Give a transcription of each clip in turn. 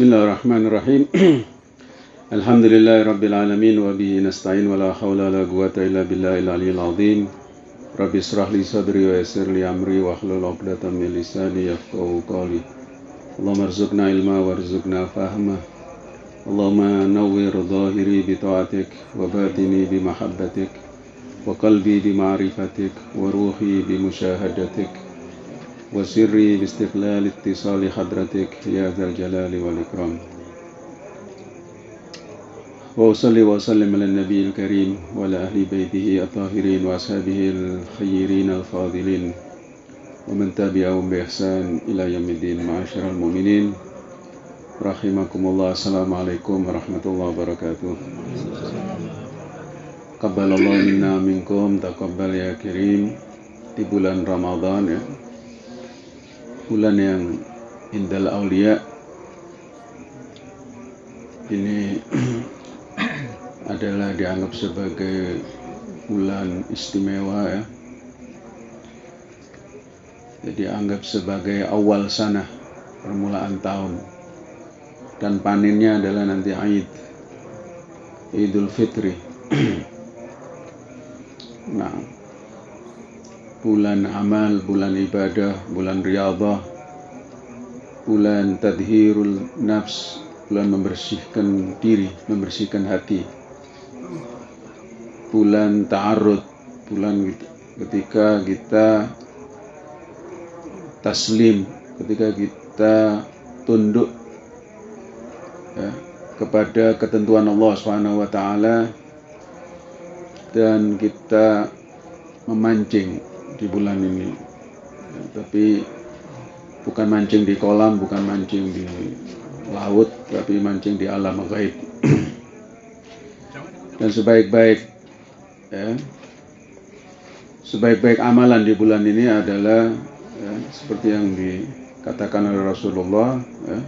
بسم الله الرحمن الرحيم الحمد لله رب العالمين وبه نستعين ولا حول ولا قوة إلا بالله العلي العظيم رب اشرح لي صدري ويسر لي أمري واحلل عقدة من لساني يفقهوا قولي اللهم ارزقنا علما وارزقنا فهما اللهم نور ظاهري بطاعتك وباطني بمحبتك وقلبي بمعرفتك وروحي بمشاهدتك وسري باستقلال اتصال حضرتك يا ذا الجلال والإكرام. وأصلي وأسلم على النبي الكريم وعلى أهل بيته الطاهرين وأصحابه الخيرين الفاضلين ومن تبعهم بإحسان إلى يوم الدين. معاشر المؤمنين رحمكم الله. السلام عليكم ورحمة الله وبركاته. Kabbal Allah minna minkum taqabbal ya kirim di bulan Ramadan ya bulan yang indal aulia. Ini adalah dianggap sebagai bulan istimewa ya. Jadi anggap sebagai awal sana permulaan tahun. Dan panennya adalah nanti Aid Idul Fitri. Nah, bulan amal, bulan ibadah, bulan riyadhah, bulan tadhirul nafs, bulan membersihkan diri, membersihkan hati. Bulan ta'arud, bulan ketika kita taslim, ketika kita tunduk ya, kepada ketentuan Allah Subhanahu wa taala dan kita memancing di bulan ini. Ya, tapi bukan mancing di kolam bukan mancing di laut tapi mancing di alam gaib. Dan sebaik-baik ya, sebaik-baik amalan di bulan ini adalah ya, seperti yang dikatakan oleh Rasulullah ya,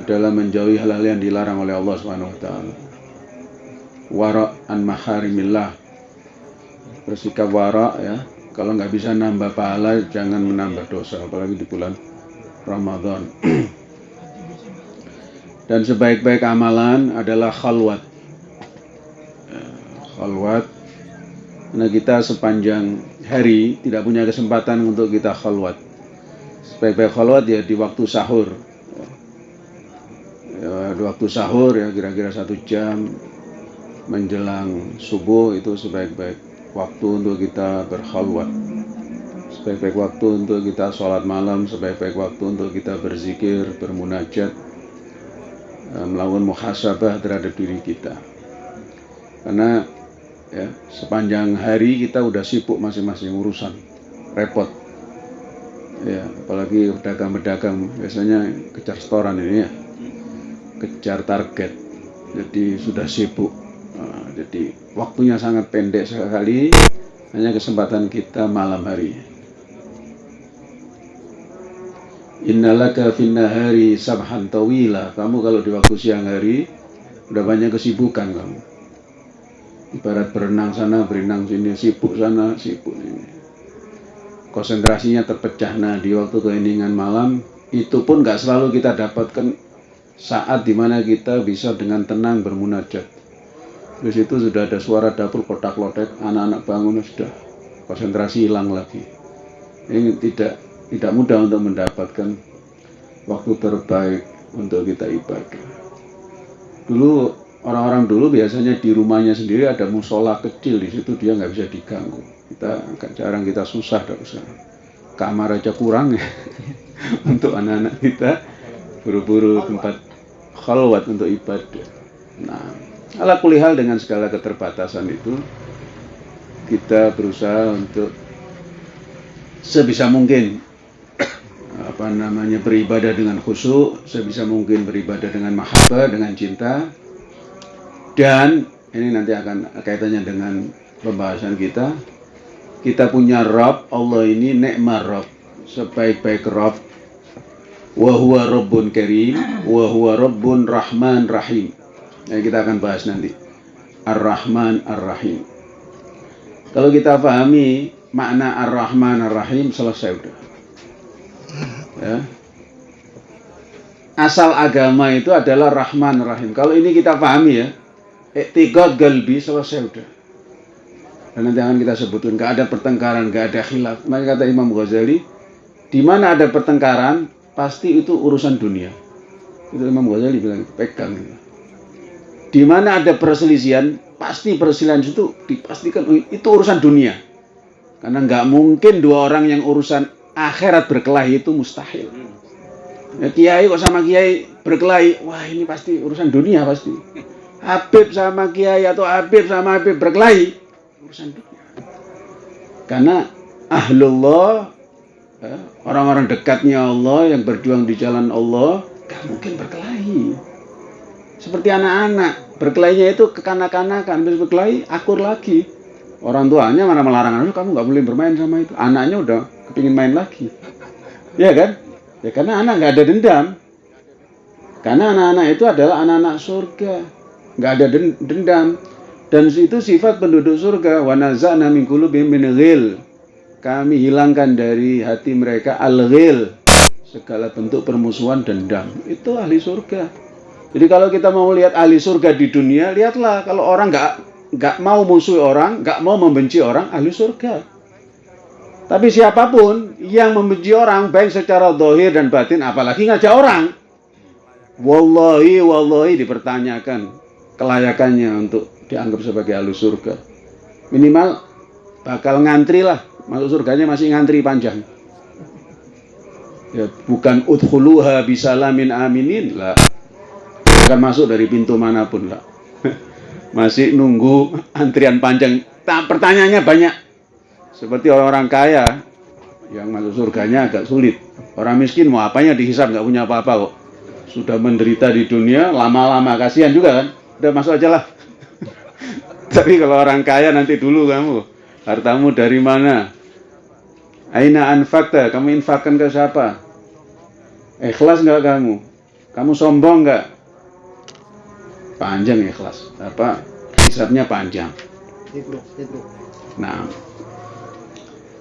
adalah menjauhi hal-hal yang dilarang oleh Allah Subhanahu wa taala. Wara an maharimillah bersikap wara ya. Kalau nggak bisa nambah pahala jangan menambah dosa apalagi di bulan Ramadan. Dan sebaik-baik amalan adalah khalwat. Ya, khalwat. Karena kita sepanjang hari tidak punya kesempatan untuk kita khalwat. Sebaik-baik khalwat ya di waktu sahur. Ya, di waktu sahur ya kira-kira satu jam menjelang subuh itu sebaik-baik waktu untuk kita berkhalwat sebaik-baik waktu untuk kita sholat malam sebaik-baik waktu untuk kita berzikir bermunajat melakukan muhasabah terhadap diri kita. Karena ya sepanjang hari kita udah sibuk masing-masing urusan repot. Ya apalagi pedagang-pedagang biasanya kejar setoran ini ya kejar target. Jadi sudah sibuk jadi waktunya sangat pendek sekali, hanya kesempatan kita malam hari. Innalaka finnahari sabhan tawila. Kamu kalau di waktu siang hari udah banyak kesibukan kamu. Ibarat berenang sana, berenang sini, sibuk sana, sibuk ini. Konsentrasinya terpecah. Nah di waktu keheningan malam itu pun nggak selalu kita dapatkan saat di mana kita bisa dengan tenang bermunajat di situ sudah ada suara dapur kotak-lotek, anak-anak bangun sudah konsentrasi hilang lagi. Ini tidak tidak mudah untuk mendapatkan waktu terbaik untuk kita ibadah. Dulu orang-orang dulu biasanya di rumahnya sendiri ada musola kecil di situ dia nggak bisa diganggu. Kita agak jarang kita susah usah. Kamar aja kurang ya untuk anak-anak kita buru-buru tempat khalwat untuk ibadah. Nah, Ala kulihal dengan segala keterbatasan itu kita berusaha untuk sebisa mungkin apa namanya beribadah dengan khusyuk, sebisa mungkin beribadah dengan mahabbah, dengan cinta. Dan ini nanti akan kaitannya dengan pembahasan kita. Kita punya Rabb, Allah ini nekmar Rabb, sebaik-baik Rabb. Wa huwa Rabbun Karim, wa huwa Rabbun Rahman Rahim. Nah, kita akan bahas nanti. Ar-Rahman Ar-Rahim. Kalau kita pahami makna Ar-Rahman Ar-Rahim selesai udah. Ya. asal agama itu adalah Rahman Rahim. Kalau ini kita pahami ya, iktiqad galbi selesai udah. Dan nanti akan kita sebutkan, gak ada pertengkaran, gak ada khilaf. Maka kata Imam Ghazali, di mana ada pertengkaran, pasti itu urusan dunia. Itu Imam Ghazali bilang, pegang. Di mana ada perselisihan, pasti perselisihan itu dipastikan itu urusan dunia. Karena nggak mungkin dua orang yang urusan akhirat berkelahi itu mustahil. Ya, kiai kok sama kiai berkelahi, wah ini pasti urusan dunia pasti. Habib sama kiai atau Habib sama Habib berkelahi, urusan dunia. Karena ahlullah, ya, orang-orang dekatnya Allah yang berjuang di jalan Allah, gak mungkin berkelahi. Seperti anak-anak, berkelahinya itu kekanak-kanakan, habis berkelahi akur lagi. Orang tuanya mana melarang anak kamu nggak boleh bermain sama itu. Anaknya udah kepingin main lagi. Ya kan? Ya karena anak nggak ada dendam. Karena anak-anak itu adalah anak-anak surga. Nggak ada dendam. Dan itu sifat penduduk surga. Wa naza'na min qulubihim. Kami hilangkan dari hati mereka al-ghil. Segala bentuk permusuhan dendam. Itu ahli surga. Jadi kalau kita mau lihat ahli surga di dunia, lihatlah kalau orang nggak nggak mau musuh orang, nggak mau membenci orang, ahli surga. Tapi siapa pun yang membenci orang, baik secara dohir dan batin, apalagi ngajak orang, wallahi, wallahi dipertanyakan kelayakannya untuk dianggap sebagai ahli surga. Minimal bakal ngantri lah, masuk surganya masih ngantri panjang. Ya, bukan udhuluha bisalamin aminin lah akan masuk dari pintu mana pun lah. Masih nunggu antrian panjang. Nah, pertanyaannya banyak. Seperti orang-orang kaya yang masuk surganya agak sulit. Orang miskin mau apanya dihisap nggak punya apa-apa kok. Sudah menderita di dunia lama-lama kasihan juga kan. Udah masuk aja lah. Tapi kalau orang kaya nanti dulu kamu hartamu dari mana? Aina anfakta, kamu infakkan ke siapa? Ikhlas nggak kamu? Kamu sombong nggak? Panjang ya kelas. Apa hisapnya panjang. Nah.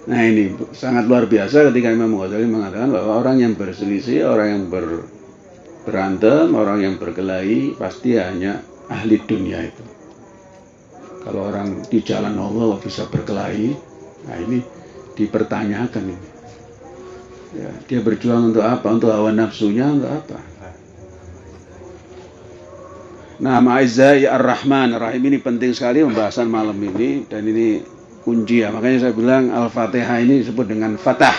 Nah ini sangat luar biasa ketika Imam Ghazali mengatakan bahwa orang yang berselisih orang yang ber, berantem orang yang berkelahi pasti hanya ahli dunia itu. Kalau orang di jalan Allah bisa berkelahi nah ini dipertanyakan ini. Ya, dia berjuang untuk apa? Untuk hawa nafsunya untuk apa Nah, Ma'izai Ar-Rahman Ar-Rahim ini penting sekali pembahasan malam ini dan ini kunci ya. Makanya saya bilang Al-Fatihah ini disebut dengan Fatah.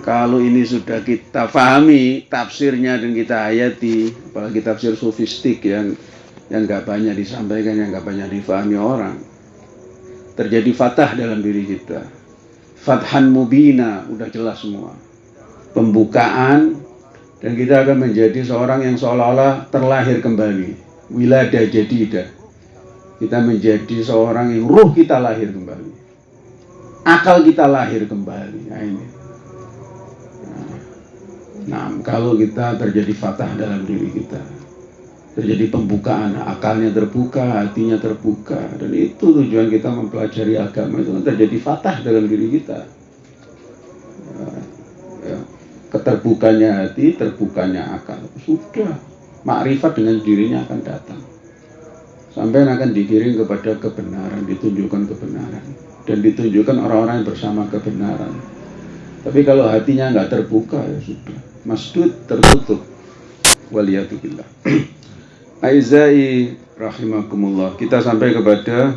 Kalau ini sudah kita fahami tafsirnya dan kita ayati, apalagi tafsir sofistik yang yang nggak banyak disampaikan, yang nggak banyak difahami orang, terjadi fatah dalam diri kita. Fathan mubina, udah jelas semua. Pembukaan dan kita akan menjadi seorang yang seolah-olah terlahir kembali. Wiladah jadidah kita menjadi seorang yang ruh kita lahir kembali. Akal kita lahir kembali. Nah ini. Nah, kalau kita terjadi fatah dalam diri kita terjadi pembukaan akalnya terbuka hatinya terbuka dan itu tujuan kita mempelajari agama itu terjadi fatah dalam diri kita. Ya keterbukanya hati, terbukanya akal. Sudah, makrifat dengan dirinya akan datang. Sampai akan dikirim kepada kebenaran, ditunjukkan kebenaran. Dan ditunjukkan orang-orang yang bersama kebenaran. Tapi kalau hatinya nggak terbuka, ya sudah. Masdud tertutup. Waliyatubillah. Aizai rahimakumullah. Kita sampai kepada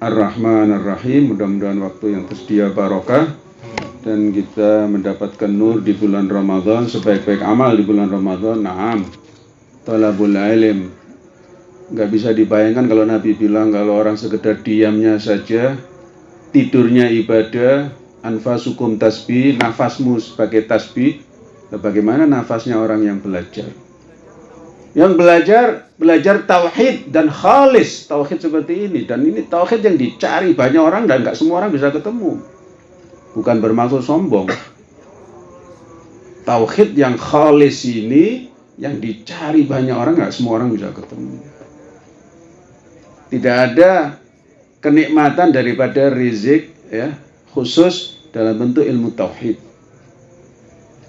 Ar-Rahman Ar-Rahim. Mudah-mudahan waktu yang tersedia barokah dan kita mendapatkan nur di bulan Ramadan sebaik-baik amal di bulan Ramadan naam. Talabul ilm nggak bisa dibayangkan kalau Nabi bilang kalau orang sekedar diamnya saja tidurnya ibadah anfasukum tasbih nafasmu sebagai tasbih bagaimana nafasnya orang yang belajar? Yang belajar belajar tauhid dan khalis. Tauhid seperti ini. Dan ini tauhid yang dicari. Banyak orang dan nggak semua orang bisa ketemu bukan bermaksud sombong. Tauhid yang khalis ini yang dicari banyak orang nggak semua orang bisa ketemu. Tidak ada kenikmatan daripada rizik ya khusus dalam bentuk ilmu tauhid.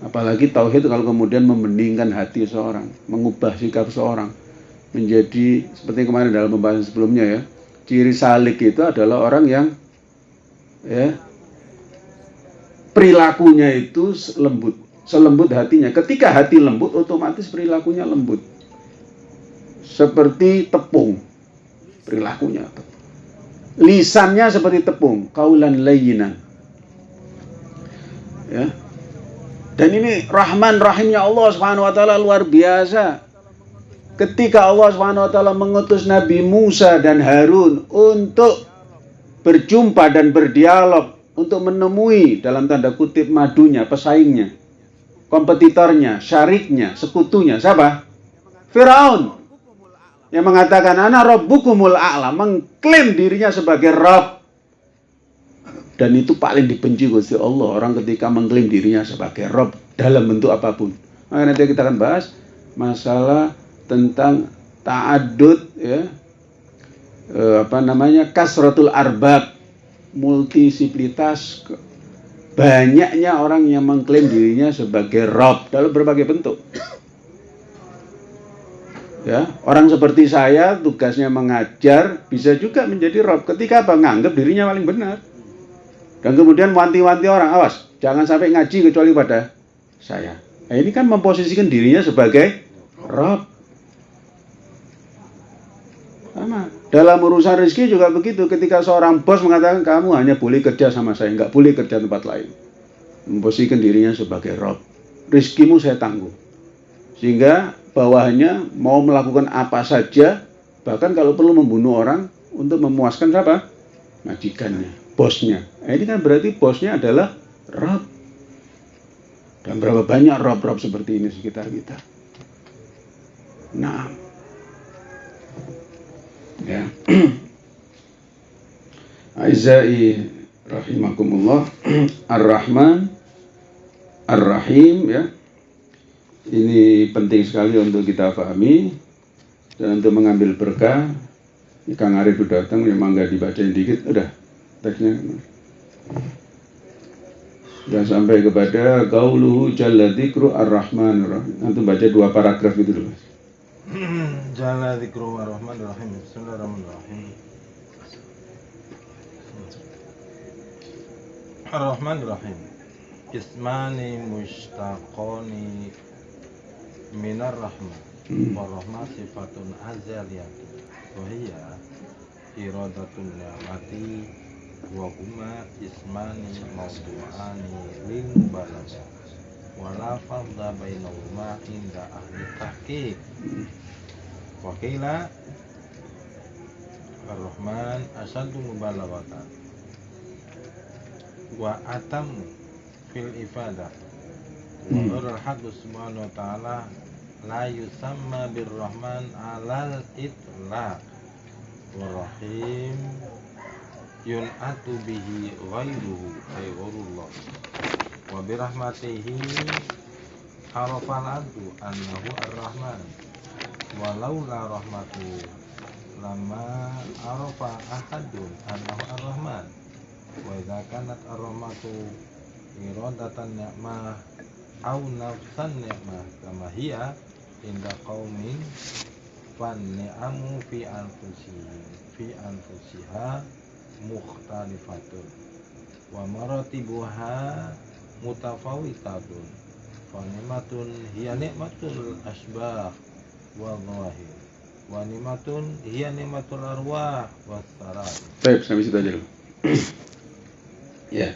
Apalagi tauhid kalau kemudian membeningkan hati seorang, mengubah sikap seorang menjadi seperti kemarin dalam pembahasan sebelumnya ya. Ciri salik itu adalah orang yang ya perilakunya itu lembut, selembut hatinya. Ketika hati lembut, otomatis perilakunya lembut. Seperti tepung, perilakunya. Lisannya seperti tepung, kaulan layinan. Ya, dan ini Rahman Rahimnya Allah Subhanahu wa taala luar biasa. Ketika Allah Subhanahu wa taala mengutus Nabi Musa dan Harun untuk berjumpa dan berdialog untuk menemui dalam tanda kutip madunya, pesaingnya, kompetitornya, syariknya, sekutunya, siapa? Firaun yang mengatakan ana rabbukumul a'la, mengklaim dirinya sebagai Rabb dan itu paling dibenci Gusti Allah orang ketika mengklaim dirinya sebagai Rob dalam bentuk apa pun. Maka nanti kita akan bahas masalah tentang ta'adud ya e, apa namanya kasratul arbab multisiplitas banyaknya orang yang mengklaim dirinya sebagai Rob dalam berbagai bentuk. Ya, orang seperti saya tugasnya mengajar bisa juga menjadi Rob ketika apa nganggap dirinya paling benar. Dan kemudian wanti-wanti orang, awas, jangan sampai ngaji kecuali pada saya. Nah, ini kan memposisikan dirinya sebagai Rob. Sama. Dalam urusan rezeki juga begitu. Ketika seorang bos mengatakan kamu hanya boleh kerja sama saya, nggak boleh kerja tempat lain. Memposisikan dirinya sebagai Rob. Rizkimu saya tanggung. Sehingga bawahnya mau melakukan apa saja, bahkan kalau perlu membunuh orang untuk memuaskan siapa? Majikannya bosnya. Nah, ini kan berarti bosnya adalah Rob. Dan berapa banyak Rob-Rob seperti ini sekitar kita. Nah. Ya. Aizai rahimakumullah Ar-Rahman Ar-Rahim ya. Ini penting sekali untuk kita pahami dan untuk mengambil berkah. Kang Arif sudah datang, memang nggak dibacain dikit, udah teksnya dan sampai kepada gauluhu jalla dzikru ar-rahman rahim nanti baca dua paragraf itu dulu jalla bismillahirrahmanirrahim ar-rahman rahim. Ismani mushtaqani minar rahman sifatun azaliyatun wa hiya iradatun wa ismani mawdu'ani lil fadda bainahuma inda ahli tahqiq wa qila Ar-Rahman asadu mubalaghatan wa atam fil ifadah wa hmm. al subhanahu wa ta'ala la yusamma birrahman alal itlaq. Rahim yun'atu bihi ghairuhu ay ghairullah wa birahmatihi arafal abdu annahu ar-rahman walau la rahmatu lama arafa ahadun annahu ar-rahman. Wa idza kanat ar-rahmatu iradatan ni'mah au nafsan ni'mah. Kama hiya inda qaumin fan ni'amu fi anfusihim fi anfusiha mukhtalifatun wa maratibuha mutafawitatun fa ni'matun hiya ni'matul asbah wa dhahir wa ni'matun hiya ni'matul arwah wa sarat Baik, sampai situ aja ya.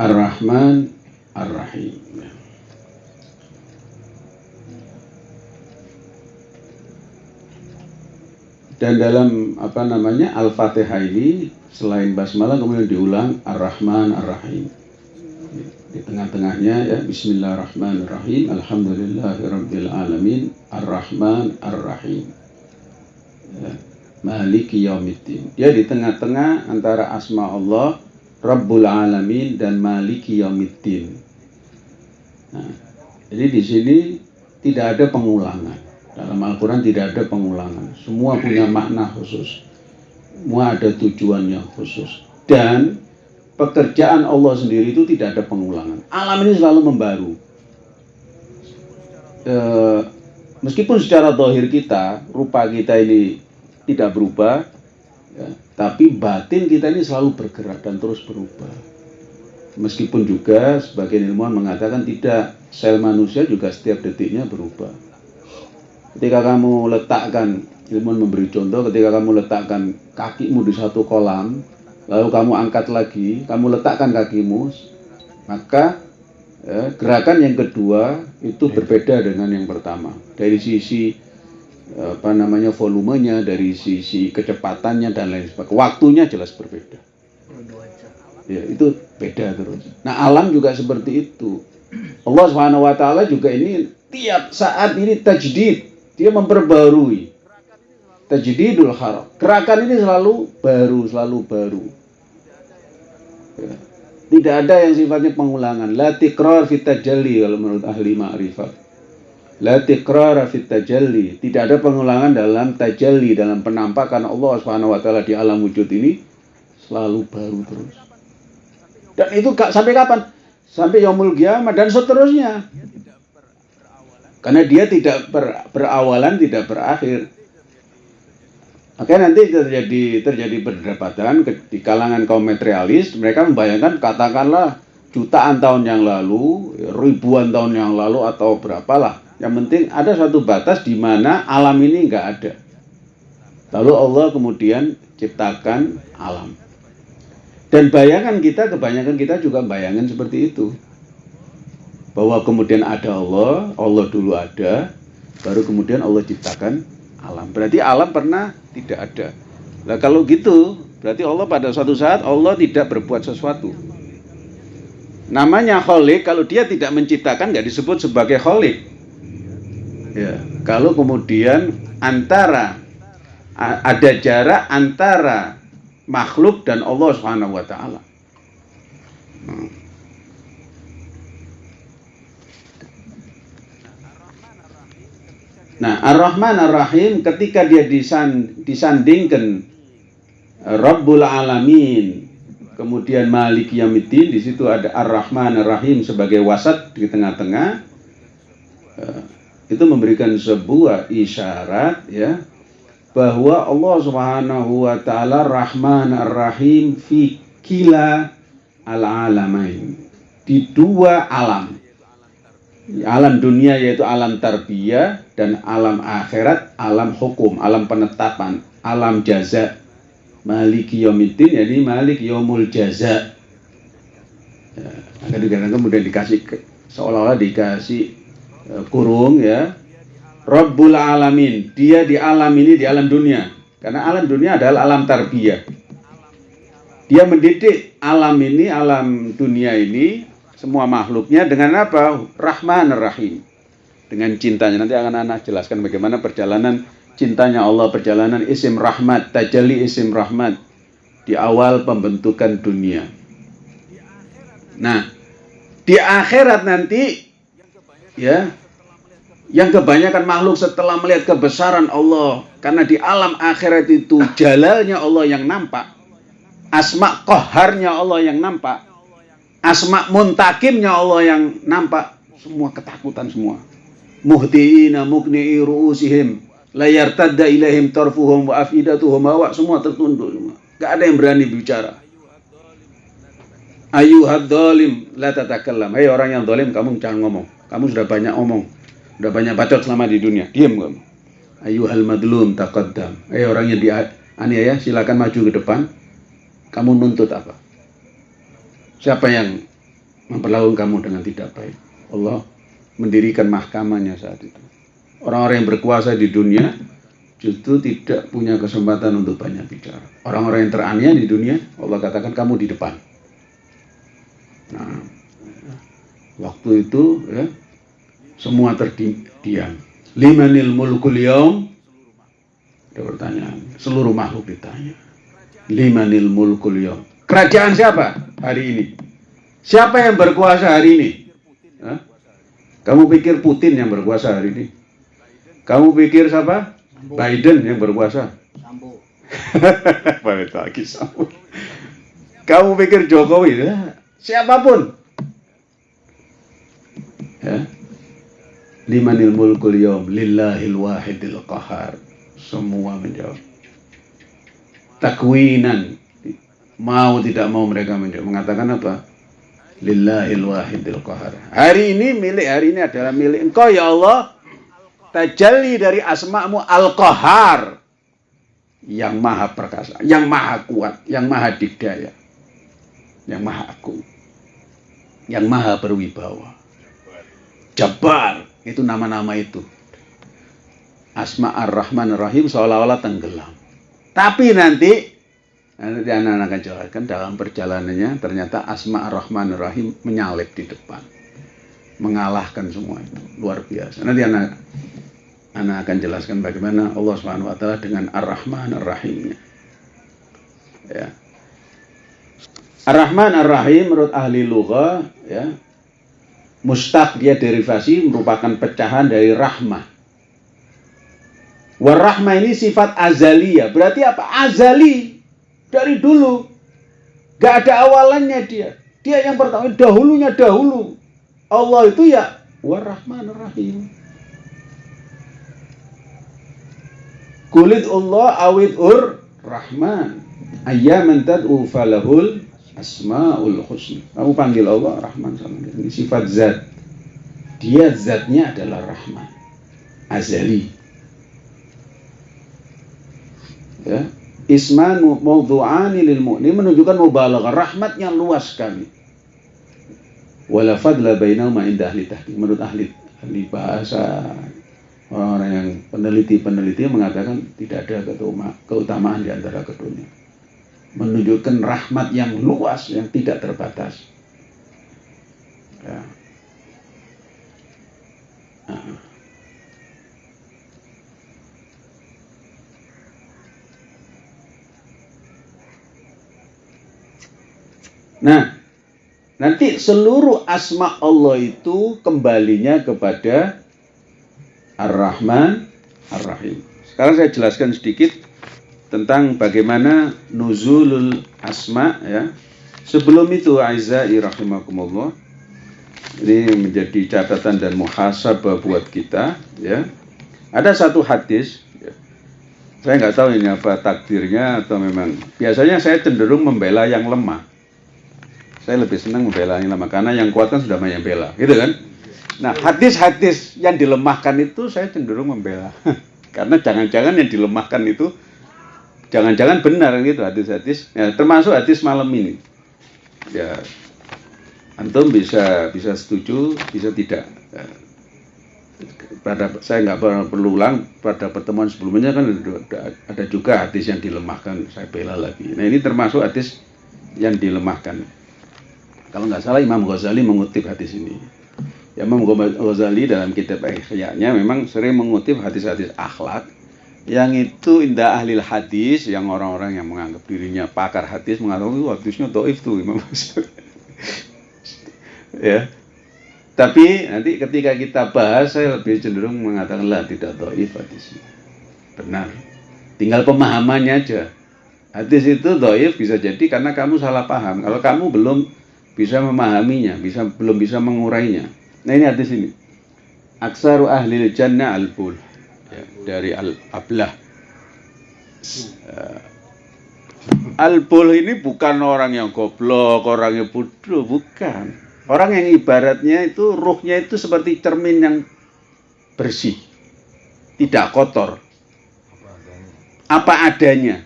Ar-Rahman Ar-Rahim. Dan dalam apa namanya Al-Fatihah ini selain basmalah kemudian diulang Ar-Rahman Ar-Rahim. Di tengah-tengahnya ya Bismillahirrahmanirrahim Alhamdulillahirabbil alamin Ar-Rahman Ar-Rahim. Ya. Maliki Yaumiddin. Dia di tengah-tengah antara asma Allah Rabbul Alamin dan Maliki Yaumiddin. Nah, jadi di sini tidak ada pengulangan. Dalam Al-Quran tidak ada pengulangan. Semua punya makna khusus. Semua ada tujuan yang khusus. Dan pekerjaan Allah sendiri itu tidak ada pengulangan. Alam ini selalu membaru. eh, meskipun secara dohir kita, rupa kita ini tidak berubah, ya, tapi batin kita ini selalu bergerak dan terus berubah. Meskipun juga sebagian ilmuwan mengatakan tidak, sel manusia juga setiap detiknya berubah. Ketika kamu letakkan, ilmuwan memberi contoh, ketika kamu letakkan kakimu di satu kolam, lalu kamu angkat lagi, kamu letakkan kakimu, maka ya, gerakan yang kedua itu berbeda dengan yang pertama. Dari sisi apa namanya volumenya, dari sisi kecepatannya dan lain sebagainya, waktunya jelas berbeda. Ya, itu beda terus. Nah, alam juga seperti itu. Allah Subhanahu wa taala juga ini tiap saat ini tajdid, dia memperbarui. Tajdidul haram. Gerakan ini selalu baru, selalu baru. Tidak ada yang sifatnya pengulangan. La tikrar fit tajalli kalau menurut ahli ma'rifat. La tikrar fit tajalli. Tidak ada pengulangan dalam tajalli, dalam penampakan Allah Subhanahu wa taala di alam wujud ini selalu baru terus. Dan itu sampai kapan? Sampai yaumul kiamat dan seterusnya. Karena dia tidak ber, berawalan, tidak berakhir. Makanya nanti terjadi terjadi perdebatan di kalangan kaum materialis. Mereka membayangkan katakanlah jutaan tahun yang lalu, ribuan tahun yang lalu atau berapalah. Yang penting ada satu batas di mana alam ini nggak ada. Lalu Allah kemudian ciptakan alam. Dan bayangan kita, kebanyakan kita juga bayangan seperti itu. Bahwa kemudian ada Allah, Allah dulu ada, baru kemudian Allah ciptakan alam. Berarti alam pernah tidak ada. Nah kalau gitu, berarti Allah pada suatu saat Allah tidak berbuat sesuatu. Namanya kholik, kalau dia tidak menciptakan nggak disebut sebagai kholik. Ya, kalau kemudian antara ada jarak antara makhluk dan Allah taala. Nah, Ar-Rahman Ar-Rahim ketika dia disan, disandingkan Rabbul Alamin, kemudian Malik Yamiddin, di situ ada Ar-Rahman Ar-Rahim sebagai wasat di tengah-tengah. Itu memberikan sebuah isyarat ya bahwa Allah Subhanahu wa taala Rahman Ar-Rahim fi kila al-alamain. Di dua alam. Alam dunia yaitu alam tarbiyah dan alam akhirat alam hukum, alam penetapan, alam jaza. Maliki yaumiddin jadi malik yaumul jaza. Ya, akan kemudian dikasih seolah-olah dikasih uh, kurung ya Rabbul Alamin. Dia di alam ini, di alam dunia. Karena alam dunia adalah alam tarbiyah. Dia mendidik alam ini, alam dunia ini, semua makhluknya dengan apa? Rahman Rahim. Dengan cintanya. Nanti akan anak jelaskan bagaimana perjalanan cintanya Allah, perjalanan isim rahmat, tajalli isim rahmat. Di awal pembentukan dunia. Nah, di akhirat nanti, ya, yang kebanyakan makhluk setelah melihat kebesaran Allah karena di alam akhirat itu jalalnya Allah yang nampak asma koharnya Allah yang nampak asma muntakimnya Allah yang nampak semua ketakutan semua muhtiina mukni'i ru'usihim layar tadda ilaihim tarfuhum wa afidatuhum wa semua tertunduk semua gak ada yang berani bicara ayuhad dolim la tatakallam hei orang yang dolim kamu jangan ngomong kamu sudah banyak ngomong Udah banyak bacot selama di dunia. Diam kamu. Ayuhal madlum taqaddam. Eh orang yang dianiaya silakan maju ke depan. Kamu nuntut apa? Siapa yang memperlakukan kamu dengan tidak baik? Allah mendirikan mahkamahnya saat itu. Orang-orang yang berkuasa di dunia justru tidak punya kesempatan untuk banyak bicara. Orang-orang yang teraniaya di dunia, Allah katakan kamu di depan. Nah, waktu itu ya, semua terdiam. Limanil mulkul yaum? Ada pertanyaan. Seluruh makhluk ditanya. Limanil mulkul yaum? Kerajaan siapa hari ini? Siapa yang berkuasa hari ini? Hah? Kamu pikir Putin yang berkuasa hari ini? Kamu pikir siapa? Biden yang berkuasa? Lagi Sambo. Kamu pikir Jokowi? Ya, siapa pun. Ya Limanil mulkul yawm lillahil wahidil qahar. Semua menjawab. Takwinan. Mau tidak mau mereka menjawab. Mengatakan apa? Lillahil wahidil qahar. Hari ini milik hari ini adalah milik engkau ya Allah. Tajalli dari asma'mu al-qahar. Yang maha perkasa, yang maha kuat, yang maha dikdaya. Yang maha agung. Yang maha berwibawa. Jabbar, itu nama-nama itu. Asma ar-Rahman ar-Rahim seolah-olah tenggelam. Tapi nanti nanti anak-anak akan jelaskan dalam perjalanannya ternyata Asma ar-Rahman ar-Rahim menyalip di depan. Mengalahkan semua itu. Luar biasa. Nanti anak anak akan jelaskan bagaimana Allah Subhanahu wa taala dengan Ar-Rahman Ar-Rahimnya. Ya. Ar-Rahman Ar-Rahim menurut ahli lugha ya. Mustaq dia derivasi merupakan pecahan dari rahmah. Warahmah ini sifat azaliyah. Berarti apa? Azali. Dari dulu. Gak ada awalannya dia. Dia yang pertama, dahulunya dahulu. Allah itu ya warahman rahim. Kulit Allah awid ur rahman. Ayyaman tad'u falahul asmaul husna. Kamu panggil Allah rahman. Ini sifat zat. Dia zatnya adalah rahman. Azali. ya isman mawdu'ani lil mu'min menunjukkan mubalaghah rahmatnya luas sekali wala fadla bainahuma inda ahli tahqiq menurut ahli ahli bahasa orang-orang yang peneliti-peneliti mengatakan tidak ada keutamaan di antara keduanya menunjukkan rahmat yang luas yang tidak terbatas ya. Nah. Nah, nanti seluruh asma Allah itu kembalinya kepada Ar-Rahman, Ar-Rahim. Sekarang saya jelaskan sedikit tentang bagaimana nuzulul asma ya. Sebelum itu Aizai rahimakumullah ini menjadi catatan dan muhasabah buat kita ya. Ada satu hadis ya. saya nggak tahu ini apa takdirnya atau memang biasanya saya cenderung membela yang lemah saya lebih senang membela lemah karena yang kuat kan sudah banyak bela, gitu kan? Nah, hadis-hadis yang dilemahkan itu saya cenderung membela. karena jangan-jangan yang dilemahkan itu jangan-jangan benar gitu hadis-hadis. Ya, termasuk hadis malam ini. Ya, antum bisa bisa setuju, bisa tidak. Ya, pada saya nggak perlu ulang pada pertemuan sebelumnya kan ada juga hadis yang dilemahkan saya bela lagi. Nah ini termasuk hadis yang dilemahkan. Kalau nggak salah Imam Ghazali mengutip hadis ini. Ya, Imam Ghazali dalam kitab Ihya-nya memang sering mengutip hadis-hadis akhlak yang itu indah ahli hadis yang orang-orang yang menganggap dirinya pakar hadis mengatakan itu hadisnya doif tuh Imam Ghazali. ya. Tapi nanti ketika kita bahas saya lebih cenderung mengatakan lah tidak doif hadisnya. Benar. Tinggal pemahamannya aja. Hadis itu doif bisa jadi karena kamu salah paham. Kalau kamu belum bisa memahaminya, bisa belum bisa mengurainya. Nah ini hadis ini. Aksaru ahli jannah al-bul ya, dari al-ablah. Uh, al-bul ini bukan orang yang goblok, orang yang bodoh, bukan. Orang yang ibaratnya itu ruhnya itu seperti cermin yang bersih, tidak kotor. Apa adanya.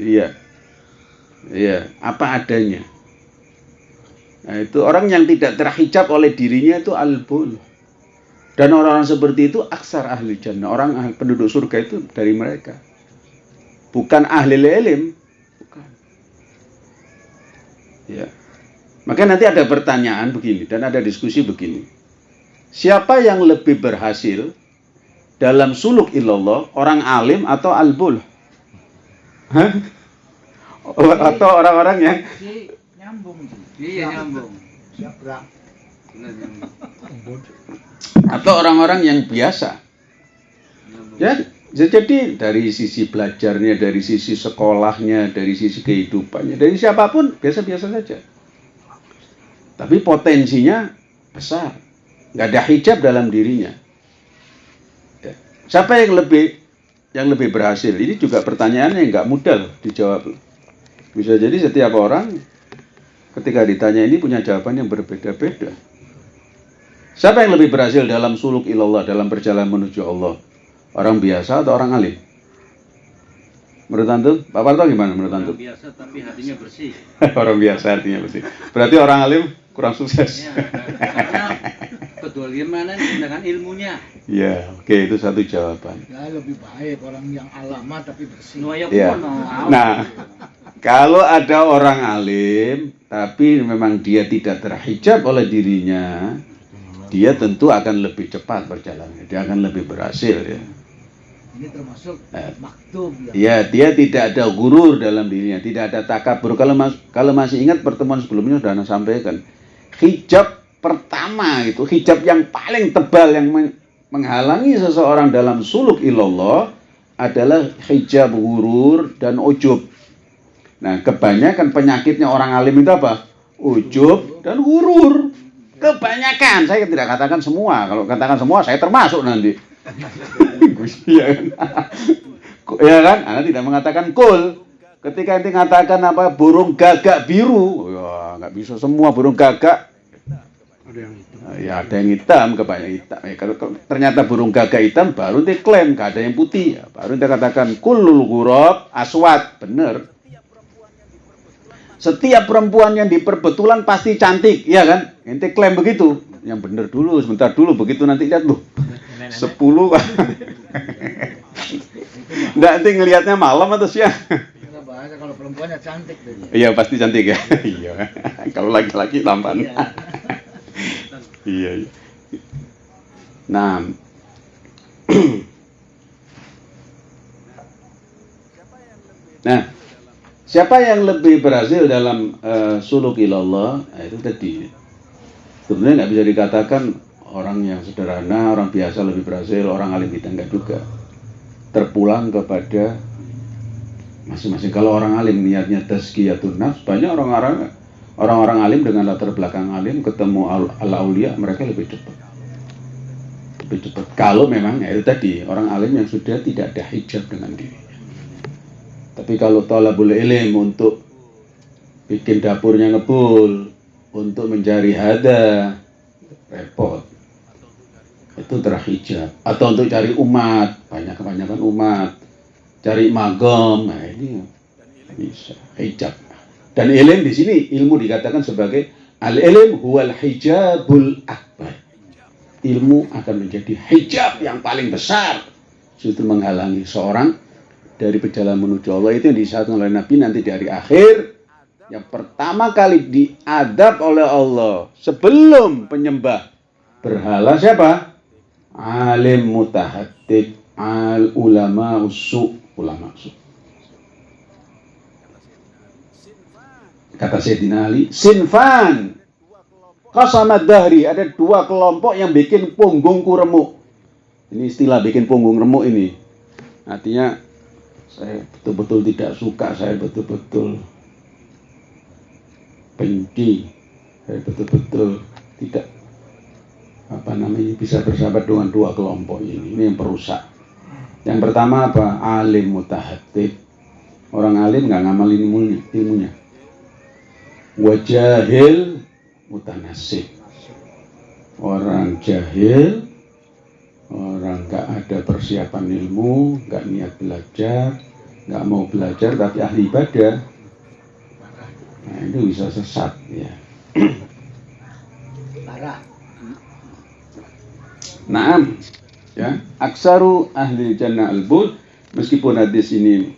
Iya. Iya, apa adanya. Nah, itu orang yang tidak terhijab oleh dirinya itu albul. Dan orang-orang seperti itu aksar ahli jannah. Orang ahli, penduduk surga itu dari mereka. Bukan ahli lelim. Bukan. Ya. Maka nanti ada pertanyaan begini dan ada diskusi begini. Siapa yang lebih berhasil dalam suluk illallah, orang alim atau albul? Hah? Atau orang-orang yang nyambung iya nyambung atau orang-orang yang biasa ya jadi dari sisi belajarnya dari sisi sekolahnya dari sisi kehidupannya dari siapa pun biasa-biasa saja tapi potensinya besar nggak ada hijab dalam dirinya. Ya. Siapa yang lebih yang lebih berhasil? Ini juga pertanyaan yang nggak mudah loh dijawab. Bisa jadi setiap orang ketika ditanya ini punya jawaban yang berbeda-beda. Siapa yang lebih berhasil dalam suluk ilallah, dalam perjalanan menuju Allah? Orang biasa atau orang alim? Menurut Antum, Pak Parto gimana menurut Antum? Orang biasa tapi hatinya bersih. orang biasa artinya bersih. Berarti orang alim kurang sukses. Ya, karena kedoliman dengan ilmunya. Ya, oke itu satu jawaban. Ya lebih baik orang yang alama tapi bersih. Nuaya Ya. kuno. Nah, kalau ada orang alim tapi memang dia tidak terhijab oleh dirinya, dia tentu akan lebih cepat berjalannya. Dia akan lebih berhasil ya. Ini termasuk Eh. maktub ya. Ya, dia tidak ada gurur dalam dirinya, tidak ada takabur. Kalau mas, kalau masih ingat pertemuan sebelumnya sudah Anda sampaikan, hijab pertama itu hijab yang paling tebal yang men- menghalangi seseorang dalam suluk ilallah adalah hijab gurur dan ujub. Nah, kebanyakan penyakitnya orang alim itu apa? Ujub dan gurur. Kebanyakan, saya tidak katakan semua. Kalau katakan semua, saya termasuk nanti. Iya kan? ya kan? Anda tidak mengatakan kul. Ketika nanti mengatakan apa burung gagak biru, ya nggak bisa semua burung gagak. Ya ada yang hitam, kebanyakan hitam. Ya, kalau, kalau ternyata burung gagak hitam, baru dia klaim nggak ada yang putih. Ya, baru dia katakan kulul gurab aswat, bener. Setiap perempuan yang diperbetulan pasti cantik, ya kan? Ente klaim begitu. Yang bener dulu, sebentar dulu, begitu nanti lihat loh. Sepuluh Nggak, nanti ngelihatnya malam atau siang? Bahasa kalau perempuannya cantik. Iya pasti cantik ya. Iya. Kalau laki-laki tampan. Iya. Iya. iya. Nah. nah, siapa yang lebih berhasil dalam eh, suluk ilallah? Nah, itu tadi. Sebenarnya nggak bisa dikatakan orang yang sederhana, orang biasa lebih berhasil, orang alim kita enggak juga. Terpulang kepada masing-masing. Kalau orang alim niatnya tazkiyatun nafs, banyak orang-orang orang-orang alim dengan latar belakang alim ketemu al, al aulia mereka lebih cepat. Lebih cepat. Kalau memang ya itu tadi orang alim yang sudah tidak ada hijab dengan dirinya. Tapi kalau talabul ilm untuk bikin dapurnya ngebul, untuk mencari hada, repot. Itu terhijab. Atau untuk cari umat, banyak kebanyakan umat. Cari magom, nah ini bisa hijab. Dan ilm di sini ilmu dikatakan sebagai al ilm huwal hijabul akbar. Ilmu akan menjadi hijab yang paling besar. Itu menghalangi seorang dari perjalanan menuju Allah itu yang disatakan oleh Nabi nanti dari akhir yang pertama kali diadab oleh Allah sebelum penyembah berhala siapa? Alim mutahaddid al ulama usu ulama usu. Kata Sayyidina Ali, sinfan Qasamad dahri, ada dua kelompok yang bikin punggungku remuk. Ini istilah bikin punggung remuk ini. Artinya saya betul-betul tidak suka, saya betul-betul benci, saya betul-betul tidak apa namanya bisa bersahabat dengan dua kelompok ini. Ini yang perusak. Yang pertama apa? Alim mutahatid. Orang alim nggak ngamalin ilmunya, ilmunya. Wajahil mutanasib. Orang jahil, orang nggak ada persiapan ilmu, nggak niat belajar, nggak mau belajar tapi ahli ibadah. Nah itu bisa sesat ya. Parah. Naam, ya. Aksaru ahli jannah al-bud meskipun hadis ini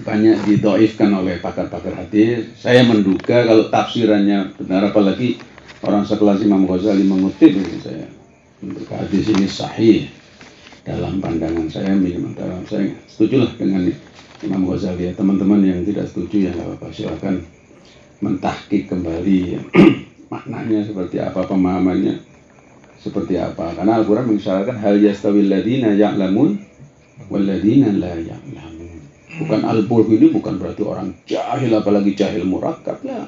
banyak didoifkan oleh pakar-pakar hadis. Saya menduga kalau tafsirannya benar apalagi orang sekelas Imam Ghazali mengutip ini saya menduga hadis ini sahih dalam pandangan saya minimal dalam saya setujulah dengan Imam Ghazali ya teman-teman yang tidak setuju ya nggak apa-apa silakan mentahkik kembali ya. maknanya seperti apa pemahamannya seperti apa karena Al-Quran mengisyaratkan hal yastawil ladina ya'lamun wal ladina la ya'lamun bukan al-bulh ini bukan berarti orang jahil apalagi jahil murakkab ya.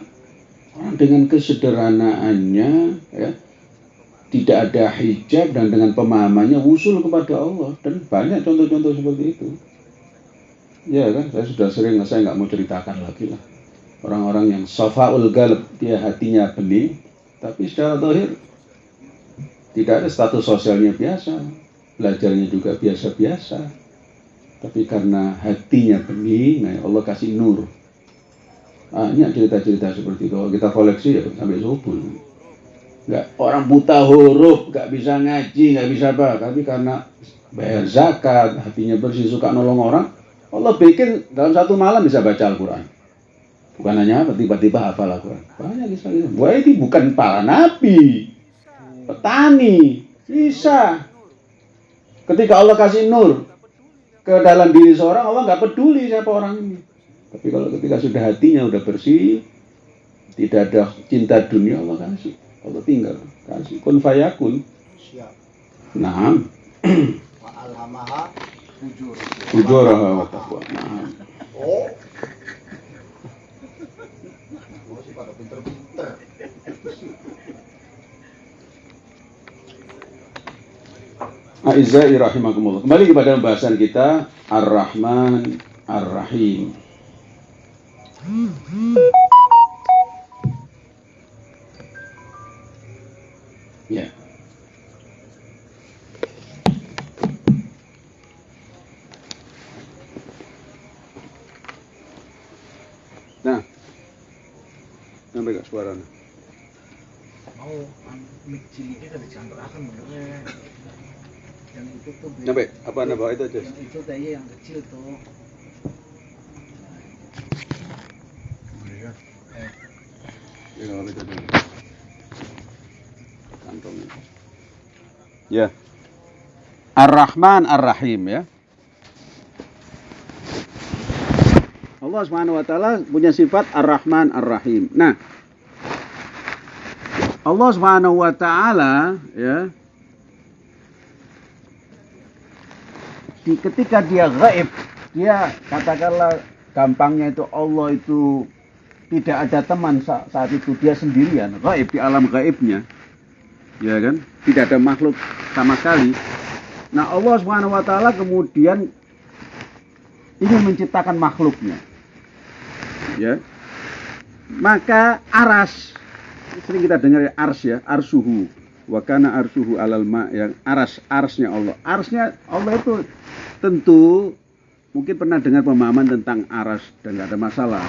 Orang dengan kesederhanaannya ya tidak ada hijab dan dengan pemahamannya wusul kepada Allah. Dan banyak contoh-contoh seperti itu. Ya kan saya sudah sering saya nggak mau ceritakan lagi lah. Orang-orang yang safaul galb dia hatinya bening tapi secara zahir tidak ada status sosialnya biasa. Belajarnya juga biasa-biasa tapi karena hatinya bening nah Allah kasih nur. Banyak cerita-cerita seperti itu. Kita koleksi ya sampai subuh. Nggak orang buta huruf nggak bisa ngaji nggak bisa apa. Tapi karena bayar zakat hatinya bersih suka nolong orang Allah bikin dalam satu malam bisa baca Al-Quran. Bukan hanya tiba-tiba hafal Al-Quran. Banyak bisa gitu. Wah ini bukan para nabi. Petani. Bisa. Ketika Allah kasih nur ke dalam diri seorang Allah nggak peduli siapa orang ini tapi kalau ketika sudah hatinya udah bersih tidak ada cinta dunia Allah kasih Allah tinggal kasih kun fayakun Siap. nah Wa alhamaha fujur. ujuraha wa taqwa nah Oh. Gua sih pada pinter-pinter. A'izzai rahimakumullah. Kembali kepada pembahasan kita Ar-Rahman Ar-Rahim. Ya. Nah, sampai gak suaranya? Mau mic ciliknya kan dicampurkan bener. Yang itu tuh beli- Sampai apa anda bawa itu aja? Yang itu tadi yang kecil tuh. Ya, kalau itu dulu. Kantongnya. Ya. Ar-Rahman Ar-Rahim ya. Allah Subhanahu wa taala punya sifat Ar-Rahman Ar-Rahim. Nah, Allah Subhanahu wa taala ya di ketika dia gaib, dia katakanlah gampangnya itu Allah itu tidak ada teman sa- saat itu. Dia sendirian gaib di alam gaibnya. Ya kan? Tidak ada makhluk sama sekali. Nah Allah subhanahu wa taala kemudian ingin menciptakan makhluknya. Ya. Maka aras sering kita dengar ya ars ya arsuhu wakana arsuhu alal ma yang aras arsnya Allah arsnya Allah itu tentu mungkin pernah dengar pemahaman tentang aras dan nggak ada masalah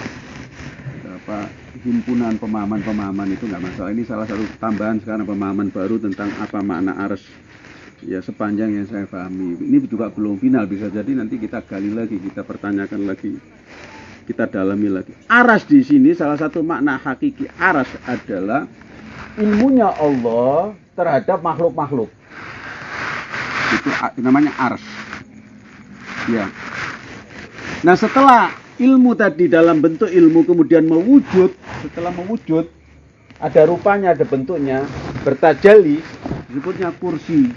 apa himpunan pemahaman-pemahaman itu nggak masalah. Ini salah satu tambahan sekarang pemahaman baru tentang apa makna ars. Ya sepanjang yang saya pahami. Ini juga belum final bisa jadi nanti kita gali lagi, kita pertanyakan lagi, kita dalami lagi. Aras di sini salah satu makna hakiki aras adalah ilmunya Allah terhadap makhluk-makhluk. Itu namanya ars. Ya. Nah setelah ilmu tadi dalam bentuk ilmu kemudian mewujud, setelah mewujud ada rupanya, ada bentuknya, bertajali, disebutnya kursi.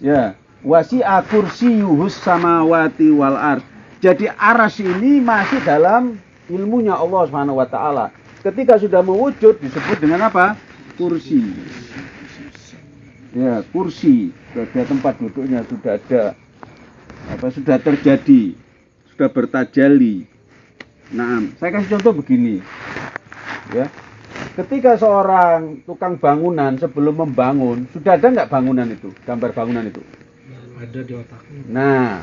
Ya, wasi'a kursiyuhus samawati wal ard. Jadi aras ini masih dalam ilmunya Allah Subhanahu wa taala. Ketika sudah mewujud disebut dengan apa? Kursi. Ya, kursi. Sudah tempat duduknya, sudah ada apa sudah terjadi, sudah bertajali. Nah, saya kasih contoh begini. Ya. Ketika seorang tukang bangunan sebelum membangun, sudah ada nggak bangunan itu, gambar bangunan itu? Ada di otaknya. Nah,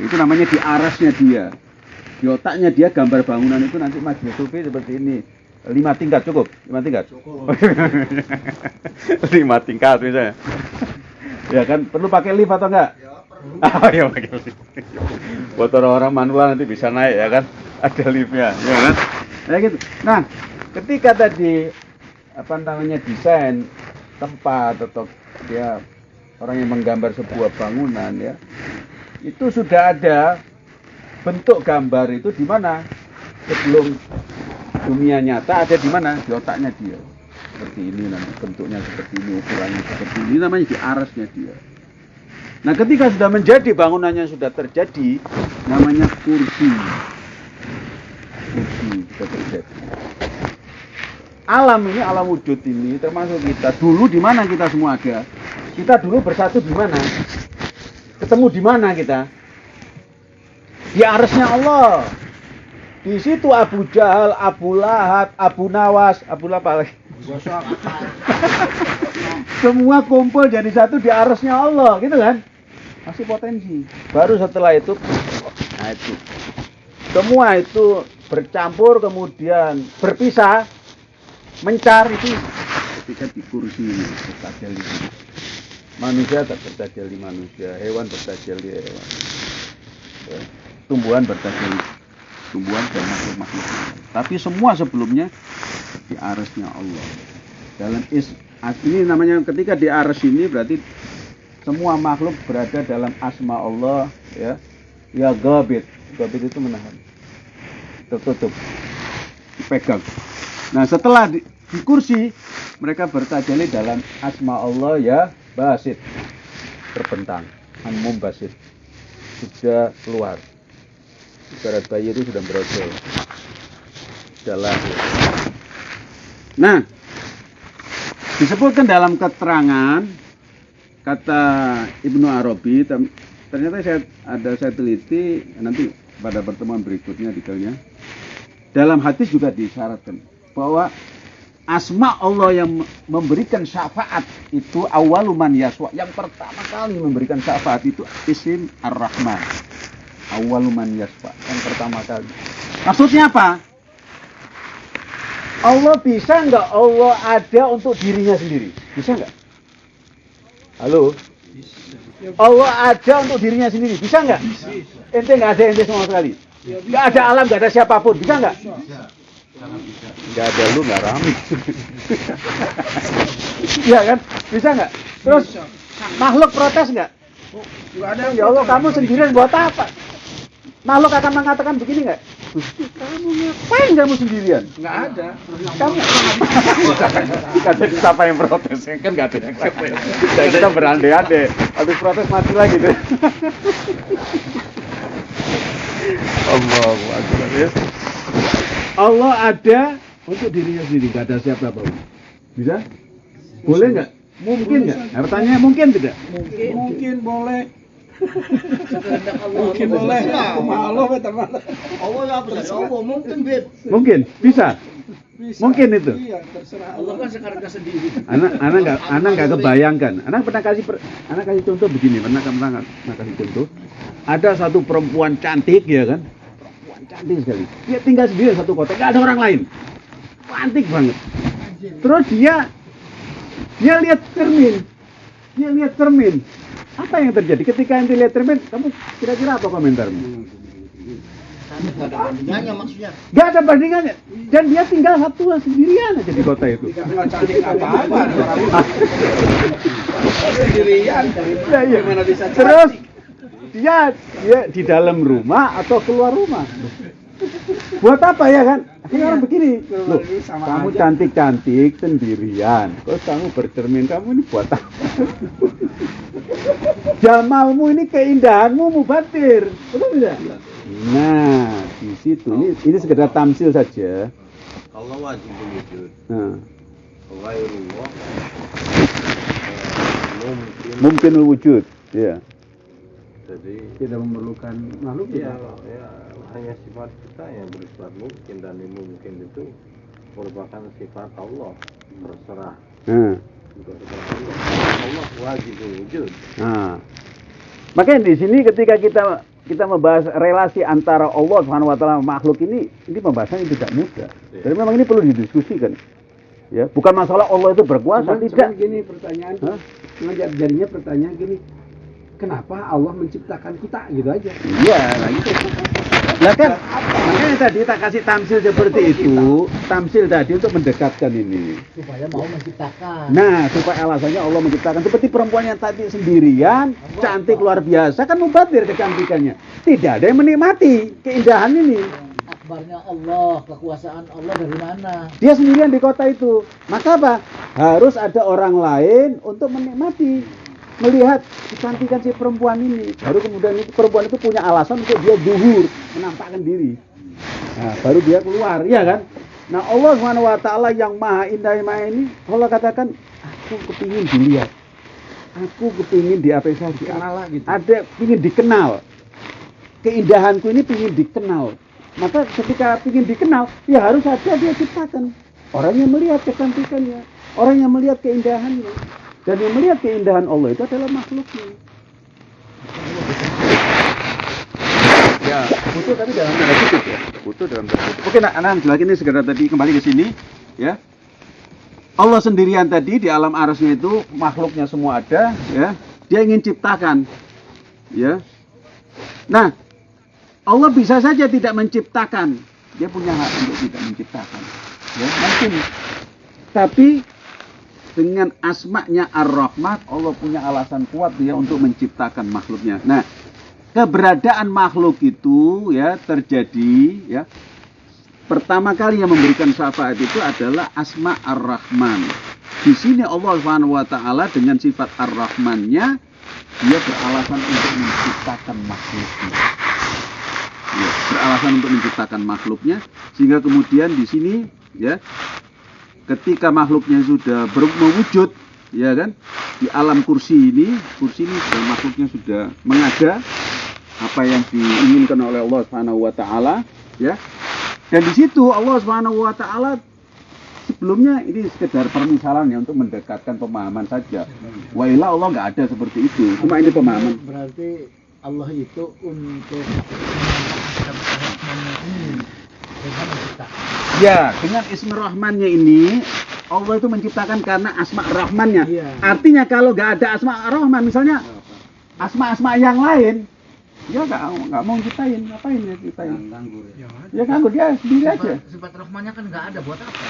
itu namanya di arasnya dia. Di otaknya dia gambar bangunan itu nanti majelis sufi seperti ini. Lima tingkat cukup, lima tingkat. Cukup. lima tingkat misalnya. ya kan perlu pakai lift atau enggak? Ya, perlu. Ah, ya pakai lift. Buat orang-orang manual nanti bisa naik ya kan? Ada liftnya, ya kan? Ya gitu. Nah, ketika tadi apa namanya desain tempat atau dia orang yang menggambar sebuah bangunan ya, itu sudah ada bentuk gambar itu di mana sebelum dunia nyata ada di mana? Di otaknya dia. Seperti ini nanti bentuknya seperti ini ukurannya seperti ini namanya di arasnya dia. Nah ketika sudah menjadi bangunannya sudah terjadi namanya kursi. Kursi sudah terjadi. Alam ini alam wujud ini termasuk kita. Dulu di mana kita semua ada? Kita dulu bersatu di mana? Ketemu di mana kita? Di arsnya Allah di situ Abu Jahal, Abu Lahab, Abu Nawas, Abu apa lagi? Semua kumpul jadi satu di arsnya Allah, gitu kan? Masih potensi. Baru setelah itu, nah itu. Semua itu bercampur kemudian berpisah, mencar itu ketika di kursi ini. Manusia tak bertajal di manusia, hewan bertajal di hewan. Tumbuhan bertajal di tumbuhan dan makhluk-makhluk. Tapi semua sebelumnya di arasnya Allah. Dalam is ini namanya ketika di aras ini berarti semua makhluk berada dalam asma Allah ya. Ya gabit. Gabit itu menahan. Tertutup. Dipegang. Nah, setelah di, di kursi mereka bertajali dalam asma Allah ya basit. Terbentang. Anmum basit. Sudah keluar ibarat bayi itu sudah berosol sudah lahir. Nah disebutkan dalam keterangan kata Ibnu Arabi ternyata saya ada saya teliti nanti pada pertemuan berikutnya detailnya. Dalam hadis juga disyaratkan bahwa asma Allah yang memberikan syafaat itu awaluman yaswa. Yang pertama kali memberikan syafaat itu isim ar-Rahman awaluman yasfa yang pertama kali. Maksudnya apa? Allah bisa nggak Allah ada untuk dirinya sendiri? Bisa nggak? Halo? Allah ada untuk dirinya sendiri? Bisa nggak? Ente nggak ada ente sama sekali. Nggak ada alam nggak ada siapa pun. Bisa nggak? Nggak ada lu nggak rame. Iya kan? Bisa nggak? Terus makhluk protes nggak? Nggak ada ya Allah kamu sendirian buat apa makhluk akan mengatakan begini nggak? Gusti kamu ngapain kamu sendirian? Nggak ada. kamu nggak ada. Siapa yang protes. Kan nggak ada yang protes Dan kita berandai-andai habis protes mati lagi deh Allah ya. Allah ada untuk dirinya sendiri. Nggak ada siapa pun bisa? Boleh nggak? Mungkin nggak? Nah, pertanyaannya mungkin tidak? Mungkin, mungkin boleh. Mungkin boleh. Allah teman. Allah ya bisa. Allah mungkin bet. mungkin bisa Bisa. Mungkin itu. Iya, terserah Allah kan sekarang sendiri. anak anak nggak anak nggak kebayangkan anak pernah kasih per- anak kasih contoh begini pernah pernah pernah kasih contoh ada satu perempuan cantik ya kan perempuan cantik sekali dia tinggal sendiri di satu kota nggak ada orang lain cantik banget terus dia dia lihat cermin dia lihat cermin apa yang terjadi ketika ente lihat cermin kamu kira-kira apa komentarmu Nggak ada bandingannya maksudnya. Gak ada bandingannya dan dia tinggal satu sendirian aja di kota itu Nggak cantik apa-apa. Sendirian. Ya, iya. Bisa Terus dia dia di dalam rumah atau keluar rumah. Buat apa ya kan? Akhirnya orang begini, loh, Sama kamu aja. cantik-cantik sendirian, terus kamu bercermin, kamu ini buat apa? Jamalmu ini keindahanmu mubatir, betul tidak? Nah, di situ ini ini sekedar tamsil saja. Allah wajib wujud Nah, mungkin mungkin wujud, ya. Jadi Tidak memerlukan makhluk ya, ya hanya sifat kita yang bersifat mungkin dan ini mungkin itu merupakan sifat Allah terserah sifat Allah Allah wajib wujud Nah, makanya di sini ketika kita kita membahas relasi antara Allah Subhanahu wa taala makhluk ini, ini pembahasan yang tidak mudah. Iya. Jadi memang ini perlu didiskusikan. Ya, bukan masalah Allah itu berkuasa, Cuman- tidak. cuman gini pertanyaan, Hah? cuman jad- jadinya pertanyaan gini, kenapa Allah menciptakan kita gitu aja? Iya, nah itu. Lah kan, makanya tadi tak kasih tamsil seperti itu, tamsil tadi untuk mendekatkan ini. Supaya mau menciptakan. Nah, supaya alasannya Allah menciptakan seperti perempuan yang tadi sendirian, cantik luar biasa kan mubatir kecantikannya. Tidak ada yang menikmati keindahan ini. Akbarnya Allah, kekuasaan Allah dari mana? Dia sendirian di kota itu. Maka apa? Harus ada orang lain untuk menikmati, melihat kecantikan si perempuan ini. Baru kemudian itu perempuan itu punya alasan untuk dia zuhur, menampakkan diri. Nah, baru dia keluar, ya kan? Nah Allah Subhanahu wa taala yang maha indah maha ini Allah katakan aku kepingin dilihat. Aku kepingin diapresiasi. Kenal lah gitu. Ada pingin dikenal. Keindahanku ini pingin dikenal. Maka ketika pingin dikenal, ya harus ada dia ciptakan. Orang yang melihat kecantikannya, orang yang melihat keindahannya. Dan yang melihat keindahan Allah itu adalah makhluknya. Ya, butuh tapi dalam tanda kutip ya. Butuh dalam tanda kutip. Oke, nah, lagi ini segera tadi kembali ke sini, ya. Allah sendirian tadi di alam arasnya itu makhluknya semua ada, ya. Dia ingin ciptakan, ya. Nah, Allah bisa saja tidak menciptakan. Dia punya hak untuk tidak menciptakan. Ya, mungkin. Tapi dengan asma'nya Ar-Rahman, Allah punya alasan kuat dia untuk menciptakan makhluknya. Nah, keberadaan makhluk itu ya terjadi ya pertama kali yang memberikan syafaat itu adalah asma ar-rahman di sini Allah Subhanahu wa taala dengan sifat ar-rahmannya dia beralasan untuk menciptakan makhluknya ya, beralasan untuk menciptakan makhluknya sehingga kemudian di sini ya ketika makhluknya sudah ber- mewujud ya kan di alam kursi ini kursi ini sudah makhluknya sudah mengada apa yang diinginkan oleh Allah Subhanahu wa taala ya. Dan di situ Allah Subhanahu wa taala sebelumnya ini sekedar permisalan ya untuk mendekatkan pemahaman saja. Wa ila Allah nggak ada seperti itu. Cuma ini pemahaman. Berarti Allah itu untuk memanfaatkan rahmannya ini dengan menciptakan. Ya, dengan Ismi Rahmannya ini Allah itu menciptakan karena asma Rahmannya. Iya. Artinya kalau nggak ada asma Rahman, misalnya asma-asma yang lain, dia nggak nggak mau ciptain, ngapain ya ciptain? Ganggu ya. Ya, Ya kan dia sendiri aja. sifat, sifat rahmannya kan nggak ada buat apa?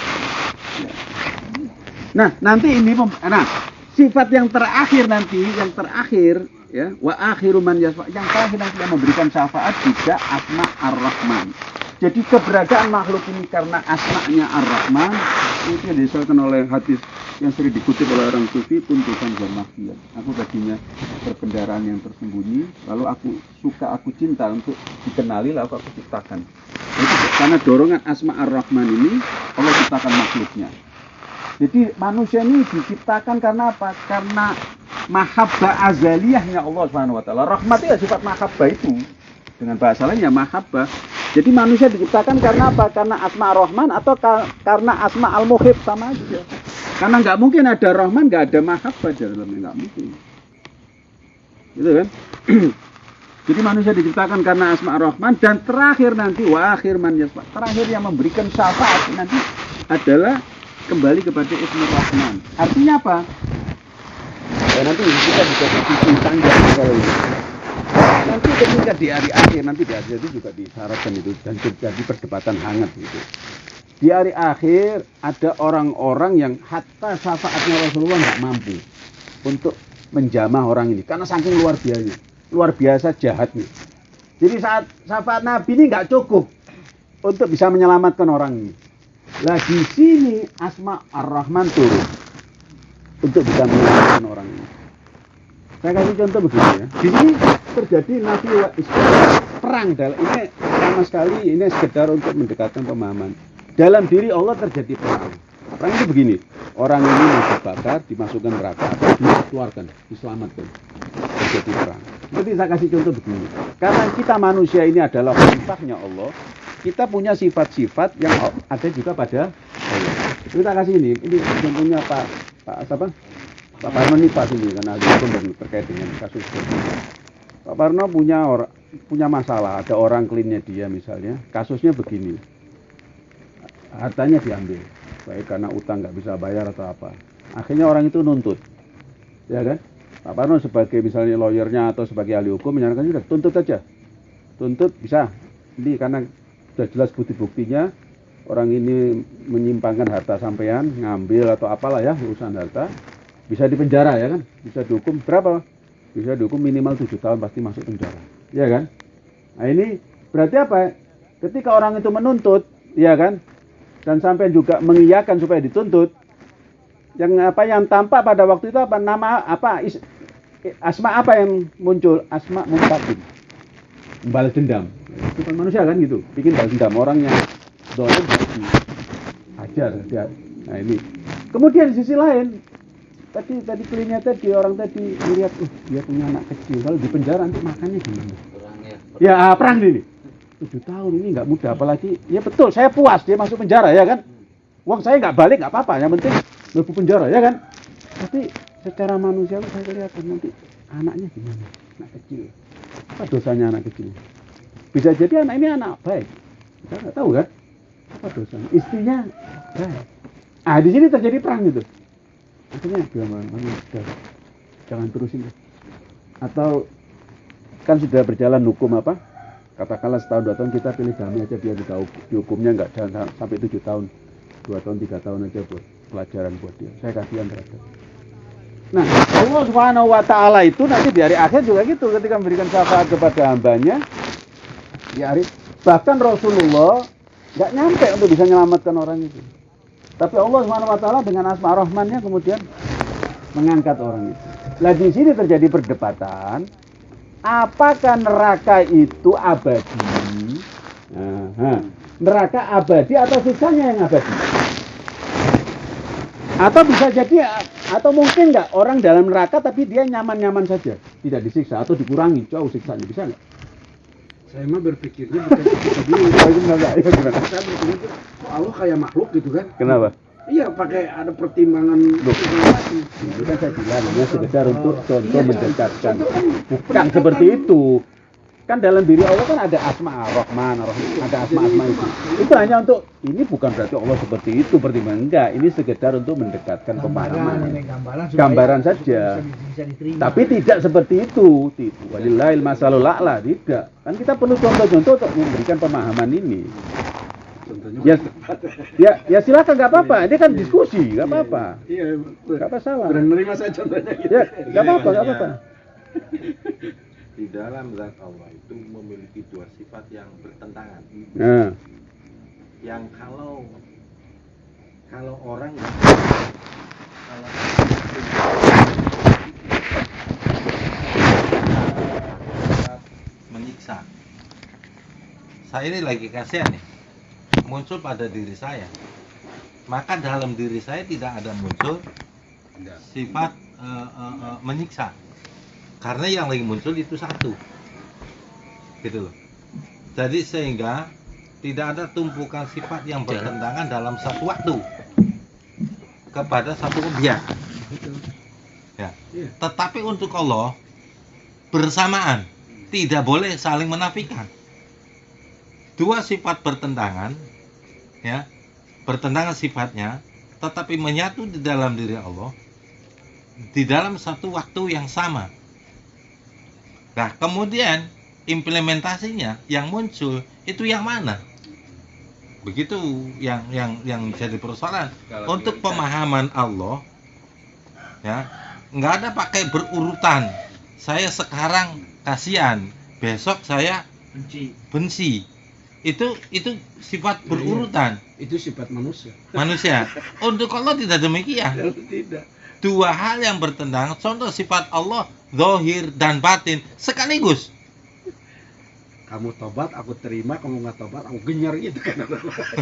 Nah, nanti ini pem- nah, sifat yang terakhir nanti, yang terakhir ya, wa akhiru man yasfa, yang terakhir nanti yang memberikan syafaat juga asma ar-Rahman. Jadi keberadaan makhluk ini karena asma'nya ar-Rahman itu yang oleh hadis yang sering dikutip oleh orang sufi tuntutan bermaksiat. Aku tadinya berkendaraan yang tersembunyi, lalu aku suka, aku cinta untuk dikenali, lalu aku ciptakan. Itu karena dorongan asma ar-Rahman ini Allah ciptakan makhluknya. Jadi manusia ini diciptakan karena apa? Karena mahabbah azaliyahnya Allah Subhanahu wa taala. Rahmat ya sifat mahabbah itu. Dengan bahasa lain ya mahabbah. Jadi manusia diciptakan karena apa? Karena asma rahman atau ka- karena asma al muhib sama aja. Karena nggak mungkin ada rahman nggak ada mahabbah dalamnya nggak mungkin. Gitu kan? Jadi manusia diciptakan karena asma rahman dan terakhir nanti wa akhir man yasma. Terakhir yang memberikan syafaat nanti adalah kembali kepada Ismi Rahman. Artinya apa? Ya, nanti kita bisa diskusi panjang kalau ini. Nanti ketika di hari akhir, nanti di hari itu juga disyaratkan itu dan terjadi perdebatan hangat gitu. Di hari akhir ada orang-orang yang hatta syafaatnya Rasulullah nggak mampu untuk menjamah orang ini karena saking luar biasa, luar biasa jahatnya. Jadi saat syafaat Nabi ini nggak cukup untuk bisa menyelamatkan orang ini. Lah di sini Asma Ar-Rahman turun untuk bisa menyelamatkan orang ini. Saya kasih contoh begini ya. Di sini terjadi nafi wa. Perang dalam ini sama sekali ini sekedar untuk mendekatkan pemahaman. Dalam diri Allah terjadi perang. Perang itu begini, orang ini mau dibakar, dimasukkan neraka dikeluarkan, diselamatkan. Terjadi perang. Seperti saya kasih contoh begini. Karena kita manusia ini adalah khalifahnya Allah, kita punya sifat-sifat yang ada juga pada Allah. Kita kasih ini, ini contohnya Pak Pak siapa? Pak Parno ini Pak ini karena ada terkait dengan kasus ini. Pak Parno punya orang punya masalah, ada orang klinnya dia misalnya, kasusnya begini. Hartanya diambil, baik karena utang nggak bisa bayar atau apa. Akhirnya orang itu nuntut, ya kan? Pak Parno sebagai misalnya lawyernya atau sebagai ahli hukum menyarankan sudah tuntut aja, tuntut bisa. Ini karena sudah jelas bukti-buktinya orang ini menyimpangkan harta sampean, ngambil atau apalah ya urusan harta, bisa dipenjara ya kan? Bisa dihukum berapa? Bisa dihukum minimal tujuh tahun pasti masuk penjara, ya kan? Nah ini berarti apa? Ketika orang itu menuntut, ya kan? Dan sampai juga mengiyakan supaya dituntut, yang apa yang tampak pada waktu itu apa nama apa is, asma apa yang muncul? Asma muntakim, balas dendam. Itu kan manusia kan gitu, bikin balas dendam orang yang dolim wajar ya. Nah ini. Kemudian di sisi lain tadi tadi kliennya tadi orang tadi melihat uh, dia punya anak kecil kalau di penjara nanti makannya gimana? Kurang ya. Ya perang ini. Tujuh tahun ini nggak mudah apalagi ya betul saya puas dia masuk penjara ya kan. Uang saya nggak balik nggak apa-apa yang penting lebu penjara ya kan. Tapi secara manusiawi saya kelihatan nanti anaknya gimana? Anak kecil. Apa dosanya anak kecil? Bisa jadi anak ini anak baik. Kita nggak tahu kan? Apa dosanya? Istrinya baik. Ah di sini terjadi perang gitu. Akhirnya udah, jangan terusin. Atau kan sudah berjalan hukum apa? Katakanlah setahun dua tahun kita pilih damai aja biar kita dihukumnya nggak jangan sampai tujuh tahun, dua tahun tiga tahun aja buat pelajaran buat dia. Saya kasihan terhadap. Nah, Allah Subhanahu wa taala itu nanti di hari akhir juga gitu ketika memberikan syafaat kepada hambanya. Di hari bahkan Rasulullah nggak nyampe untuk bisa menyelamatkan orang itu. Tapi Allah taala dengan asma rahmannya kemudian mengangkat orang itu. Lah di sini terjadi perdebatan apakah neraka itu abadi? Aha. Neraka abadi atau siksanya yang abadi? Atau bisa jadi atau mungkin nggak orang dalam neraka tapi dia nyaman-nyaman saja, tidak disiksa atau dikurangi jauh siksanya bisa nggak? Saya mah berpikirnya bukan dulu. Oh, itu. Ya, gimana? Saya berpikir kok Allah kayak makhluk gitu kan? Kenapa? Iya, pakai ada pertimbangan. Itu kan saya bilang, ini sekedar untuk contoh Iya, mendekatkan. kan Bukan seperti itu. Kan dalam diri Allah kan ada asma Ar-Rahman, Ar-Rahim, ada asma-asma itu. Itu hanya untuk ini bukan berarti Allah seperti itu, pertimbangan enggak. Ini sekedar untuk mendekatkan gambaran pemahaman. ini gambaran supaya- Gambaran saja. bisa, bisa Tapi tidak seperti itu. Tidak. Walillahil masalul a'la, tidak. Kan kita perlu contoh-contoh untuk memberikan pemahaman ini. Contohnya Ya, ya, ya silakan nggak apa-apa. Ini kan diskusi, nggak apa-apa. Iya, Nggak apa salah. Berani nerima saya contohnya gitu. Ya, nggak apa-apa, nggak apa-apa. Di dalam zat Allah itu memiliki dua sifat yang bertentangan. Nah, Yang kalau kalau orang kalau menyiksa. Saya ini lagi kasihan nih. Muncul pada diri saya. Maka dalam diri saya tidak ada muncul sifat eh, eh, eh, menyiksa. Karena yang lagi muncul itu satu. Gitu loh. Jadi sehingga tidak ada tumpukan sifat yang bertentangan dalam satu waktu kepada satu objek. Ya. Iya. Tetapi untuk Allah bersamaan tidak boleh saling menafikan. Dua sifat bertentangan, ya, bertentangan sifatnya, tetapi menyatu di dalam diri Allah di dalam satu waktu yang sama. Nah, kemudian implementasinya yang muncul itu yang mana? Begitu yang yang yang jadi persoalan. Kalau Untuk prioritas. pemahaman Allah, ya nggak ada pakai berurutan. Saya sekarang kasihan, besok saya benci benci. Itu itu sifat berurutan Itu sifat manusia. manusia. Untuk Allah tidak demikian. Tidak. Dua hal yang bertentangan. Contoh sifat Allah, zohir dan batin sekaligus. Kamu tobat, aku terima. Kamu nggak tobat, aku genyer gitu kan.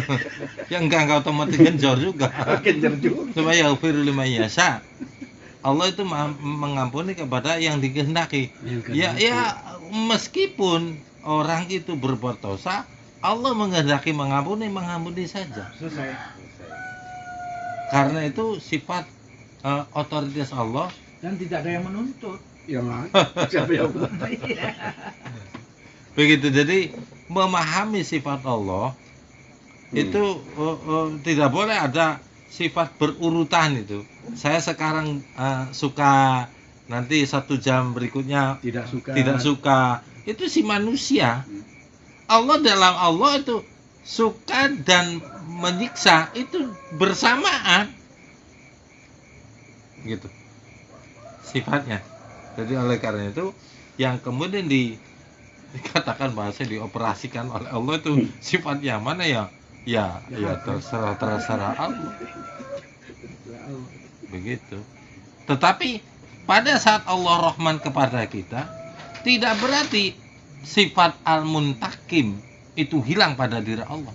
Ya enggak enggak otomatis genjor juga. genyer juga. Supaya yaghfiru liman yasha. Allah itu mengampuni kepada yang dikehendaki. Ya ya meskipun orang itu berbuat dosa, Allah menghendaki mengampuni, mengampuni saja. selesai Karena itu sifat eh, otoritas Allah dan tidak ada yang menuntut Yang. Siapa yang begitu. Jadi memahami sifat Allah itu eh, eh, tidak boleh ada sifat berurutan itu. Saya sekarang eh, suka nanti satu jam berikutnya tidak suka. tidak suka itu si manusia Allah dalam Allah itu suka dan menyiksa itu bersamaan gitu sifatnya jadi oleh karena itu yang kemudian di dikatakan bahasa dioperasikan oleh Allah itu sifat yang mana ya? Ya ya terserah terserah Allah. Begitu. Tetapi pada saat Allah Rahman kepada kita tidak berarti sifat al-muntakim itu hilang pada diri Allah.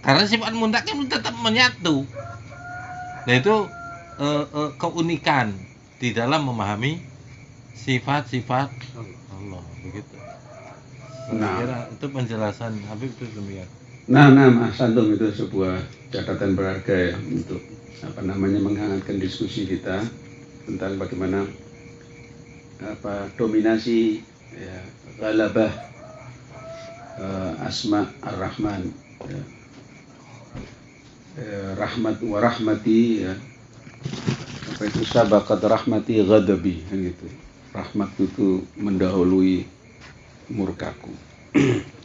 Karena sifat muntakim tetap menyatu. Nah itu eh, eh, keunikan di dalam memahami sifat-sifat Allah begitu. Nah. kira itu penjelasan Habib itu demikian. Nah, nah, Mas Antum itu sebuah catatan berharga ya untuk apa namanya menghangatkan diskusi kita tentang bagaimana apa dominasi ya, galabah eh, asma ar-Rahman ya. Eh, rahmat wa rahmati ya. Itu sabaqat rahmati ghadabi kan gitu. Rahmat itu mendahului murkaku.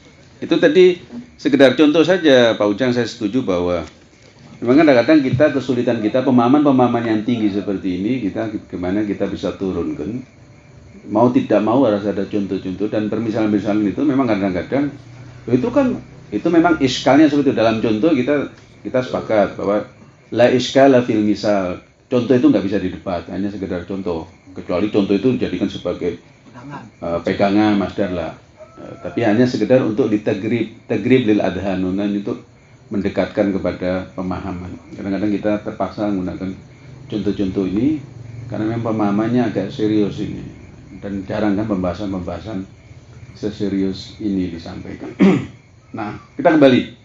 Itu tadi sekedar contoh saja Pak Ujang saya setuju bahwa memang kadang-kadang kita kesulitan kita pemahaman-pemahaman yang tinggi seperti ini kita gimana kita bisa turunkan. Mau tidak mau harus ada contoh-contoh dan permisalan-permisalan itu memang kadang-kadang itu kan itu memang iskalnya seperti itu. dalam contoh kita kita sepakat bahwa la iskala fil misal contoh itu nggak bisa didebat hanya sekedar contoh. Kecuali contoh itu dijadikan sebagai uh, pegangan masdar lah. Uh, tapi hanya sekedar untuk ditegrib tegrib lil adhanunan untuk mendekatkan kepada pemahaman. Kadang-kadang kita terpaksa menggunakan contoh-contoh ini karena memang pemahamannya agak serius ini. Dan jarang kan pembahasan-pembahasan seserius ini disampaikan. Nah kita kembali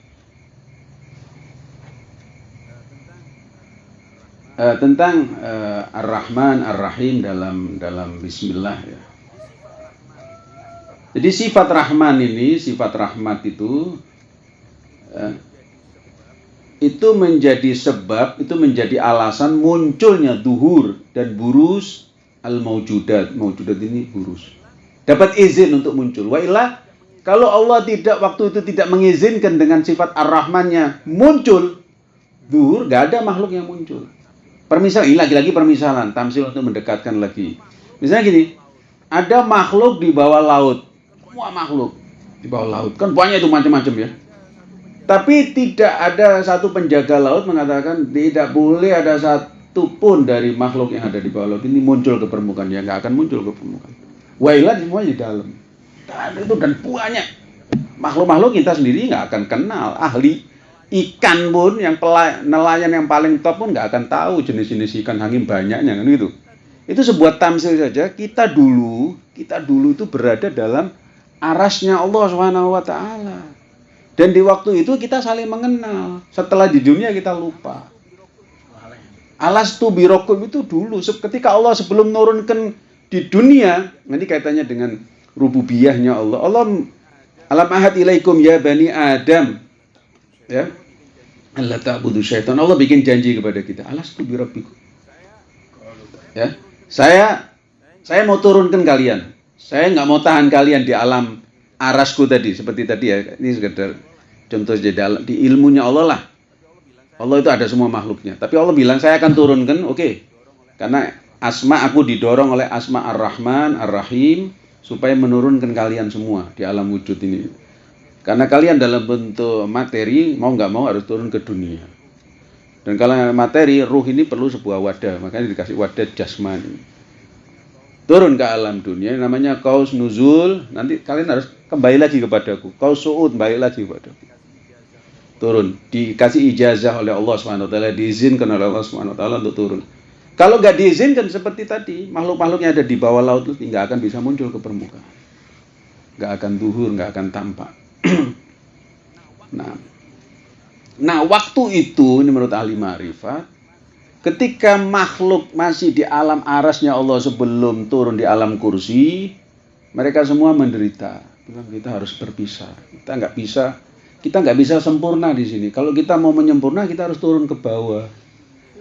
Eh, tentang eh, Ar-Rahman Ar-Rahim dalam dalam Bismillah ya. Jadi sifat Rahman ini, sifat rahmat itu eh, itu menjadi sebab, itu menjadi alasan munculnya duhur dan burus al-maujudat. Maujudat ini burus. Dapat izin untuk muncul. Wa ilah, kalau Allah tidak waktu itu tidak mengizinkan dengan sifat ar-Rahmannya muncul, duhur, gak ada makhluk yang muncul. Permisal, ini lagi-lagi permisalan, tamsil untuk mendekatkan lagi. Misalnya gini, ada makhluk di bawah laut, semua makhluk di bawah laut, kan banyak itu macam-macam ya. Tapi tidak ada satu penjaga laut mengatakan tidak boleh ada satu pun dari makhluk yang ada di bawah laut ini muncul ke permukaan, ya nggak akan muncul ke permukaan. Wailah semua di dalam. Dan itu dan banyak makhluk-makhluk kita sendiri nggak akan kenal ahli ikan pun yang nelayan yang paling top pun nggak akan tahu jenis-jenis ikan hangim banyaknya kan gitu. Itu sebuah tamsil saja. Kita dulu, kita dulu itu berada dalam arasnya Allah Subhanahu wa taala. Dan di waktu itu kita saling mengenal. Setelah di dunia kita lupa. Alas tu birokum itu dulu. Ketika Allah sebelum menurunkan di dunia, nanti kaitannya dengan rububiyahnya Allah. Allah alam ahad ilaikum ya bani Adam. Ya. Allah ta'budu syaitan. Allah bikin janji kepada kita. Alas tu birabbikum. Ya. Saya saya mau turunkan kalian. Saya nggak mau tahan kalian di alam arasku tadi seperti tadi ya. Ini sekedar contoh dalam di ilmunya Allah lah. Allah itu ada semua makhluknya. Tapi Allah bilang saya akan turunkan, oke. Karena asma aku didorong oleh asma ar-Rahman, ar-Rahim supaya menurunkan kalian semua di alam wujud ini. Karena kalian dalam bentuk materi mau nggak mau harus turun ke dunia. Dan kalau materi ruh ini perlu sebuah wadah, makanya dikasih wadah jasmani. Turun ke alam dunia namanya kaus nuzul, nanti kalian harus kembali lagi kepadaku. Kaus suud kembali lagi kepadaku. Turun, dikasih ijazah oleh Allah taala, diizinkan oleh Allah taala untuk turun. Kalau nggak diizinkan seperti tadi, makhluk-makhluk yang ada di bawah laut itu nggak akan bisa muncul ke permukaan. Nggak akan duhur, nggak akan tampak. nah, nah waktu itu ini menurut ahli ma'rifat, ketika makhluk masih di alam arasnya Allah sebelum turun di alam kursi, mereka semua menderita. Bilang kita harus berpisah. Kita nggak bisa, kita nggak bisa sempurna di sini. Kalau kita mau menyempurna, kita harus turun ke bawah,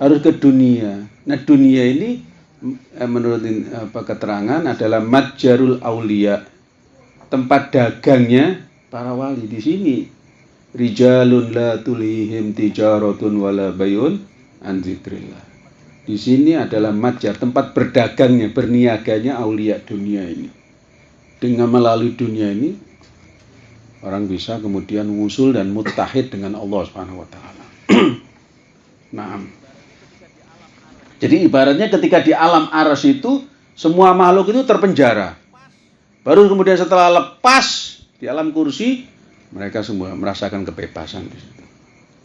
harus ke dunia. Nah dunia ini eh, menurut apa keterangan adalah matjarul aulia, tempat dagangnya para wali di sini. Rijalun la tulihim tijaratun wala bayun an. Di sini adalah matjar, tempat berdagangnya, berniaganya aulia dunia ini. Dengan melalui dunia ini orang bisa kemudian wusul dan mutahid dengan Allah Subhanahu wa taala. nah, jadi ibaratnya ketika di alam aras itu semua makhluk itu terpenjara. Baru kemudian setelah lepas di alam kursi mereka semua merasakan kebebasan di situ.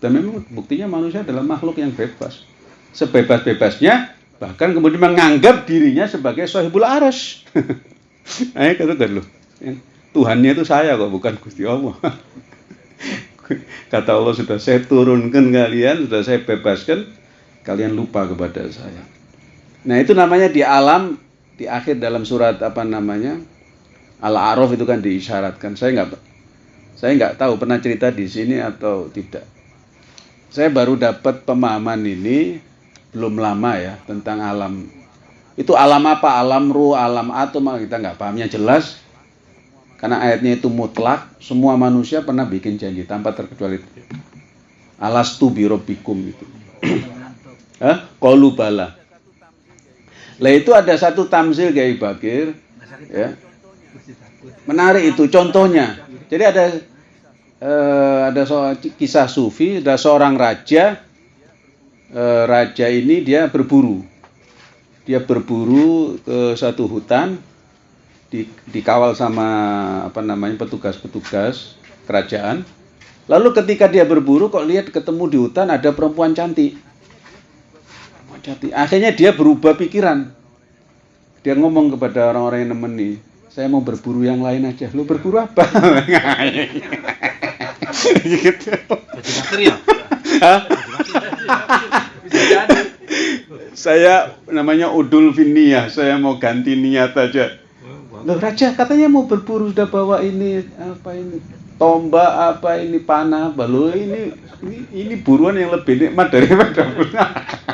Dan memang buktinya manusia adalah makhluk yang bebas. Sebebas-bebasnya bahkan kemudian menganggap dirinya sebagai sahibul aras. Ayo kata kan loh. Tuhannya itu saya kok bukan Gusti Allah. Kata Allah sudah saya turunkan kalian, sudah saya bebaskan, kalian lupa kepada saya. Nah itu namanya di alam di akhir dalam surat apa namanya Al-A'raf itu kan diisyaratkan. Saya nggak saya nggak tahu pernah cerita di sini atau tidak. Saya baru dapat pemahaman ini belum lama ya tentang alam. Itu alam apa? Alam ruh, alam atom kita nggak pahamnya jelas. Karena ayatnya itu mutlak, semua manusia pernah bikin janji tanpa terkecuali alastu birobikum itu. Hah? Qalu bala. Lah itu ada satu tamzil Gai Bakir ya. Menarik itu contohnya. Jadi ada eh, ada so, kisah sufi, ada seorang raja eh, raja ini dia berburu. Dia berburu ke satu hutan di, dikawal sama apa namanya petugas-petugas kerajaan. Lalu ketika dia berburu kok lihat ketemu di hutan ada perempuan cantik. Perempuan cantik. Akhirnya dia berubah pikiran. Dia ngomong kepada orang-orang yang nemeni, saya mau berburu yang lain aja. Lu berburu apa? gitu. ya? saya namanya Udul Finia, saya mau ganti niat aja. Loh raja katanya mau berburu sudah bawa ini apa ini tombak apa ini panah balu ini ini, ini buruan yang lebih nikmat daripada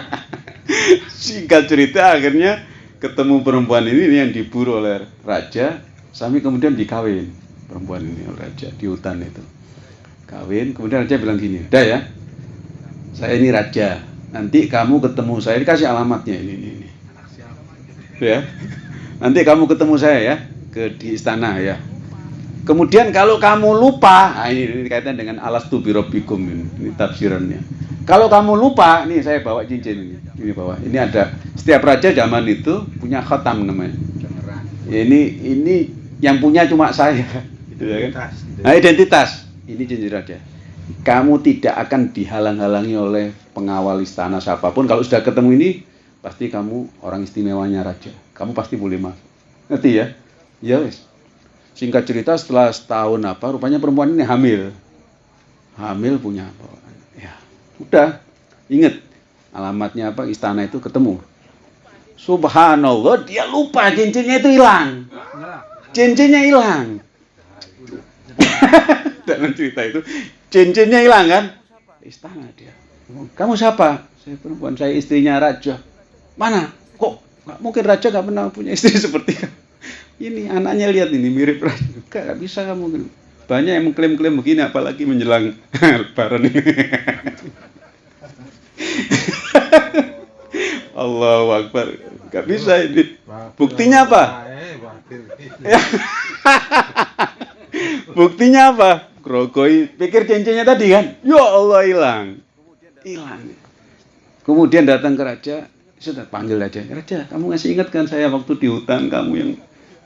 singkat cerita akhirnya ketemu perempuan ini, ini yang diburu oleh raja sampai kemudian dikawin perempuan ini oleh raja di hutan itu kawin kemudian raja bilang gini dah ya saya ini raja nanti kamu ketemu saya dikasih alamatnya ini ini, ini. ya Nanti kamu ketemu saya ya ke di istana ya. Kemudian kalau kamu lupa, nah ini, ini kaitan dengan alas tu birobikum ini, ini tafsirannya. Kalau kamu lupa, nih saya bawa cincin ini, ini bawa. Ini ada setiap raja zaman itu punya khatam namanya. Ya, ini ini yang punya cuma saya, gitu ya kan? Nah, identitas. Ini cincin raja. Kamu tidak akan dihalang-halangi oleh pengawal istana siapa pun. Kalau sudah ketemu ini, pasti kamu orang istimewanya raja. Kamu pasti boleh masuk. Ngerti ya? Ya wes. Singkat cerita setelah setahun apa, rupanya perempuan ini hamil. Hamil punya apa? Ya, udah. Ingat alamatnya apa? Istana itu ketemu. Subhanallah, dia lupa cincinnya itu hilang. Cincinnya hilang. Dalam cerita itu, cincinnya hilang kan? Istana dia. Kamu siapa? Saya perempuan, saya istrinya raja. Mana? Kok nggak mungkin raja nggak pernah punya istri seperti kamu? Ini anaknya lihat ini mirip raja. Gak, bisa kamu. Banyak yang mengklaim-klaim begini, apalagi menjelang lebaran ini. Allahu Akbar. Gak bisa ini. Buktinya apa? Buktinya apa? Grogoi pikir cincinnya tadi kan? Ya Allah hilang. Hilang. Kemudian datang ke raja, sudah panggil aja raja kamu ngasih ingat kan saya waktu di hutan kamu yang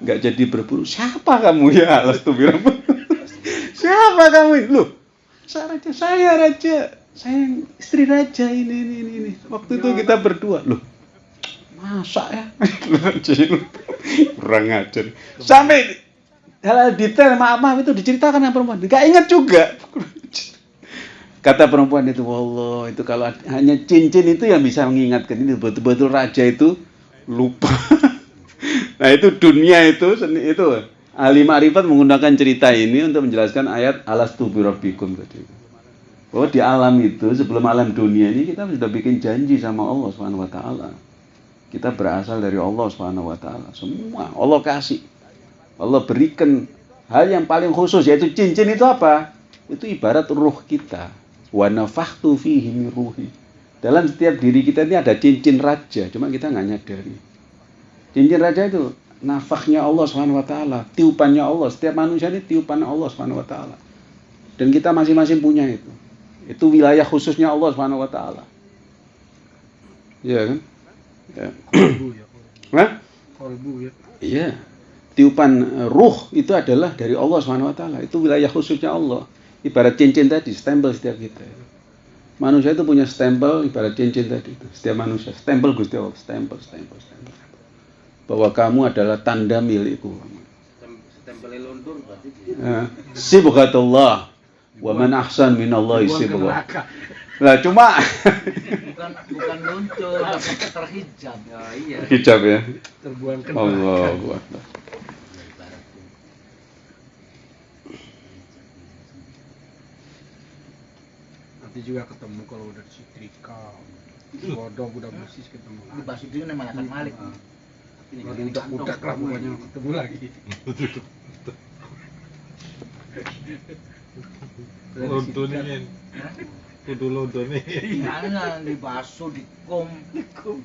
nggak jadi berburu. Siapa kamu? Ya alas tuh bilang. Siapa kamu? Loh saya raja saya raja. Saya istri raja ini ini ini, ini. waktu itu kita berdua. Loh masa ya? Kurang ajar. Sampai hal, -hal detail maaf maaf itu diceritakan sama perempuan. Nggak ingat juga. Kata perempuan itu, Allah itu kalau hanya cincin itu yang bisa mengingatkan. Ini betul-betul raja itu lupa. Nah itu dunia itu seni itu ahli ma'rifat menggunakan cerita ini untuk menjelaskan ayat alas birabbikum tadi. Bahwa di alam itu sebelum alam dunia ini kita sudah bikin janji sama Allah Subhanahu wa taala. Kita berasal dari Allah Subhanahu wa taala. Semua Allah kasih. Allah berikan hal yang paling khusus yaitu cincin itu apa? Itu ibarat ruh kita wa nafakhtu fihi ruhi. Dalam setiap diri kita ini ada cincin raja, cuma kita nggak nyadari. Cincin raja itu nafaknya Allah Subhanahu wa taala, tiupannya Allah. Setiap manusia ini tiupan Allah Subhanahu wa taala. Dan kita masing-masing punya itu. Itu wilayah khususnya Allah Subhanahu wa taala. Iya kan? Ya. Hah? Kolbu ya. Iya. Tiupan eh, ruh itu adalah dari Allah Subhanahu wa taala. Itu wilayah khususnya Allah ibarat cincin tadi stempel setiap kita Manusia itu punya stempel ibarat cincin tadi itu. Setiap manusia stempel Gusti Allah, stempel, stempel, stempel. Bahwa kamu adalah tanda milikku. Stempelnya luntur berarti Ya. Sibghatullah wa man ahsan minallahi sibghah. Lah cuma bukan bukan muncul tapi terhijab ya iya hijab ya. Terbuang ke. Allahu Akbar. Nanti juga ketemu kalau udah setrika. Bodong udah bersih ketemu di ini namanya Malik kan udah udah lah pokoknya ketemu lagi. Londonin. Kudu londonin. Jangan dibasuh, dikum,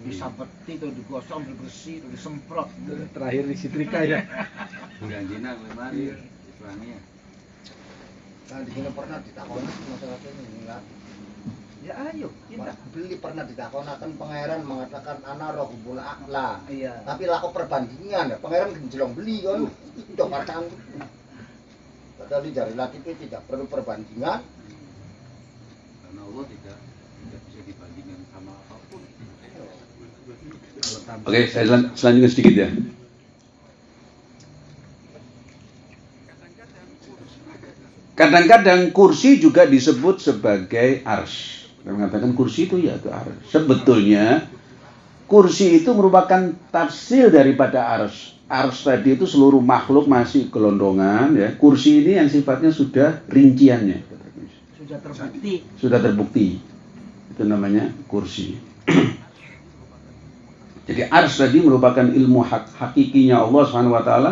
disabeti, atau digosong, dibersih, atau disemprot. Terakhir di setrika ya. janjina lemari Islamnya Nah, di sini pernah ditakoni masalah ini enggak. Ya ayo, kita. Beli pernah ditakonakan pangeran mengatakan ana rohbul akla. Iya. Tapi laku perbandingan ya, pangeran genjelong beli kan. Itu katakan. Padahal di jari laki itu tidak perlu perbandingan. karena Allah tidak tidak bisa dibandingkan sama apa pun Oke, saya selan- selanjutkan sedikit ya. Kadang-kadang kursi juga disebut sebagai ars. Saya mengatakan kursi itu ya itu. Sebetulnya kursi itu merupakan tafsir daripada ars. Ars tadi itu seluruh makhluk masih gelondongan ya. Kursi ini yang sifatnya sudah rinciannya. Sudah terbukti. Sudah terbukti. Itu namanya kursi. Jadi ars tadi merupakan ilmu hak hakikinya Allah Subhanahu wa taala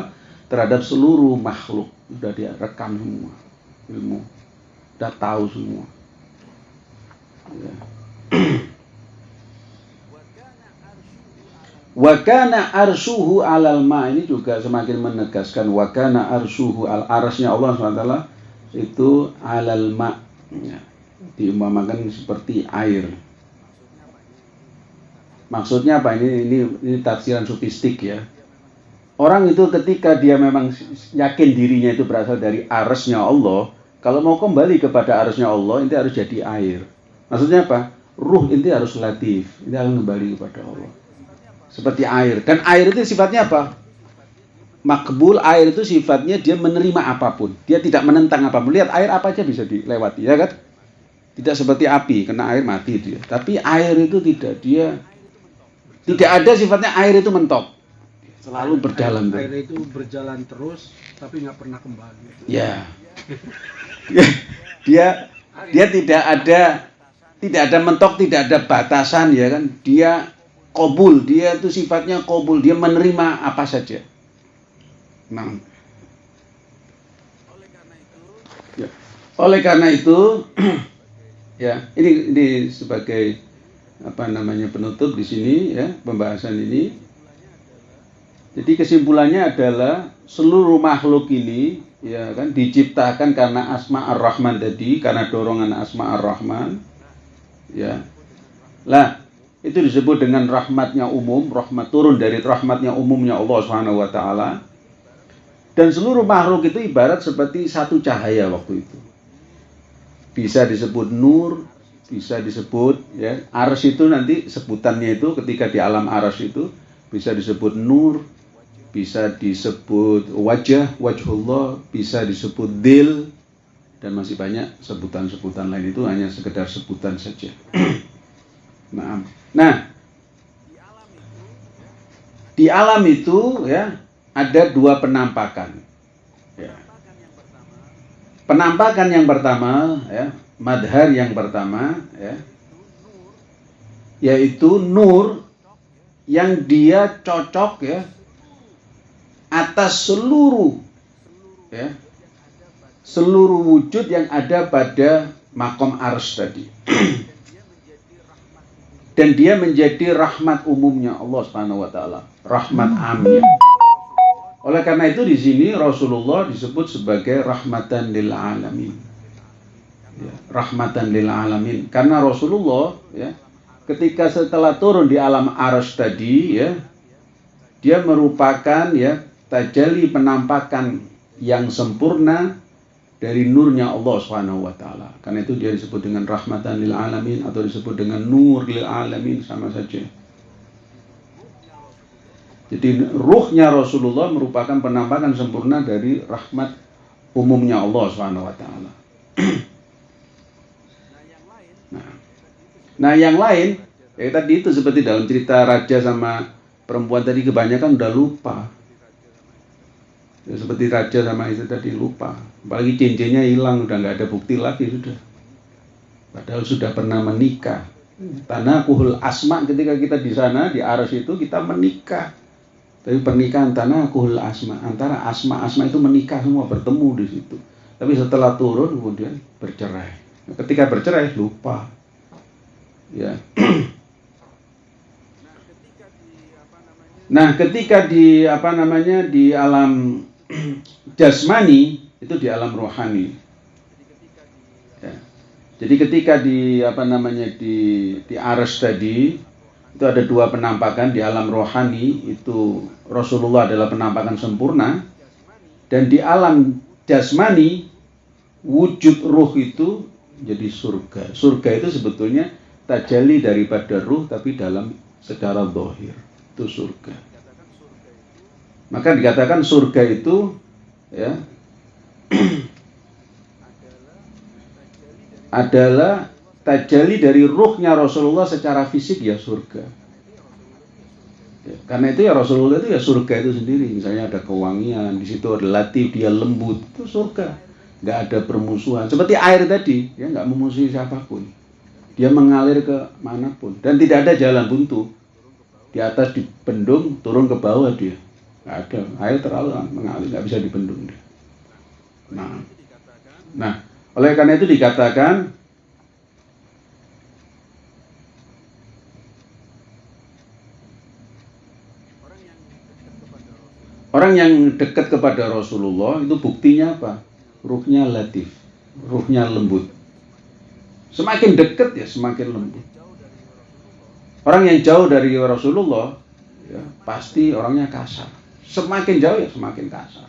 terhadap seluruh makhluk. Sudah dia rekam semua ilmu. Sudah tahu semua. Ya. Wa kana arsyuhu alal ma ini juga semakin menegaskan wa kana arsyuhu al arasnya Allah SWT itu alal ma ya. seperti air. Maksudnya apa ini ini ini tafsiran sofistik ya. Orang itu ketika dia memang yakin dirinya itu berasal dari arasnya Allah, kalau mau kembali kepada arasnya Allah, itu harus jadi air. Maksudnya apa? Ruh itu harus latif, itu harus kembali kepada Allah. Seperti air. Dan air itu sifatnya apa? Makbul air itu sifatnya dia menerima apa pun. Dia tidak menentang apa pun. Lihat air apa aja bisa dilewati, ya kan? Tidak seperti api, kena air mati dia. Tapi air itu tidak, dia tidak ada sifatnya air itu mentok. Selalu berjalan. Air, air itu berjalan terus tapi nggak pernah kembali. Ya. dia dia tidak ada tidak ada mentok, tidak ada batasan ya kan. Dia kobul, dia itu sifatnya kobul, dia menerima apa saja. Nah. Ya. Oleh karena itu ya, ini ini sebagai apa namanya penutup di sini ya, pembahasan ini. Jadi kesimpulannya adalah seluruh makhluk ini ya kan diciptakan karena asma ar-Rahman tadi, karena dorongan asma ar-Rahman. Ya. Lah, itu disebut dengan rahmatnya umum, rahmat turun dari rahmatnya umumnya Allah Subhanahu wa taala. Dan seluruh makhluk itu ibarat seperti satu cahaya waktu itu. Bisa disebut nur, bisa disebut ya, ars itu nanti sebutannya itu ketika di alam ars itu bisa disebut nur, bisa disebut wajah, wajhullah, bisa disebut dil, dan masih banyak sebutan-sebutan lain itu hanya sekedar sebutan saja. nah, nah, di alam itu ya ada dua penampakan. Ya. Penampakan yang pertama, ya, madhar yang pertama, ya, yaitu nur yang dia cocok ya atas seluruh ya seluruh wujud yang ada pada makom ars tadi. Dan dia menjadi rahmat umumnya Allah Subhanahu wa taala. Rahmat amnya oleh karena itu di sini Rasulullah disebut sebagai rahmatan lil alamin. Ya, rahmatan lil alamin. Karena Rasulullah ya ketika setelah turun di alam ars tadi ya dia merupakan ya tajalli penampakan yang sempurna dari nurnya Allah Subhanahu wa taala. Karena itu dia disebut dengan rahmatan lil alamin atau disebut dengan nur lil alamin sama saja. Jadi ruhnya Rasulullah merupakan penampakan sempurna dari rahmat umumnya Allah Subhanahu wa taala. nah. nah, yang lain ya tadi itu seperti dalam cerita raja sama perempuan tadi kebanyakan udah lupa. Ya, seperti raja sama itu tadi lupa. Apalagi cincinnya hilang udah nggak ada bukti lagi sudah. Padahal sudah pernah menikah. Tanah kuhul asma ketika kita di sana di aras itu kita menikah tapi pernikahan tanah kuhul asma antara asma asma itu menikah semua bertemu di situ. Tapi setelah turun kemudian bercerai. Nah, ketika bercerai lupa. Ya. Nah, ketika di apa namanya di alam jasmani itu di alam rohani. Ya. Jadi ketika di apa namanya di di aras tadi itu ada dua penampakan di alam rohani itu Rasulullah adalah penampakan sempurna dan di alam jasmani wujud ruh itu jadi surga surga itu sebetulnya tajali daripada ruh tapi dalam secara dohir itu surga maka dikatakan surga itu ya adalah tajali dari ruhnya Rasulullah secara fisik ya surga. Ya, karena itu ya Rasulullah itu ya surga itu sendiri. Misalnya ada kewangian, di situ ada latif, dia lembut, itu surga. Nggak ada permusuhan. Seperti air tadi, ya nggak memusuhi siapa pun. Dia mengalir ke mana pun dan tidak ada jalan buntu. Di atas dibendung, turun ke bawah dia. Nggak ada. Air terlalu mengalir, nggak bisa dibendung. Nah, nah oleh karena itu dikatakan Orang yang dekat kepada Rasulullah itu buktinya apa? Ruhnya latif, ruhnya lembut. Semakin dekat ya semakin lembut. Orang yang jauh dari Rasulullah ya, pasti orangnya kasar. Semakin jauh ya semakin kasar.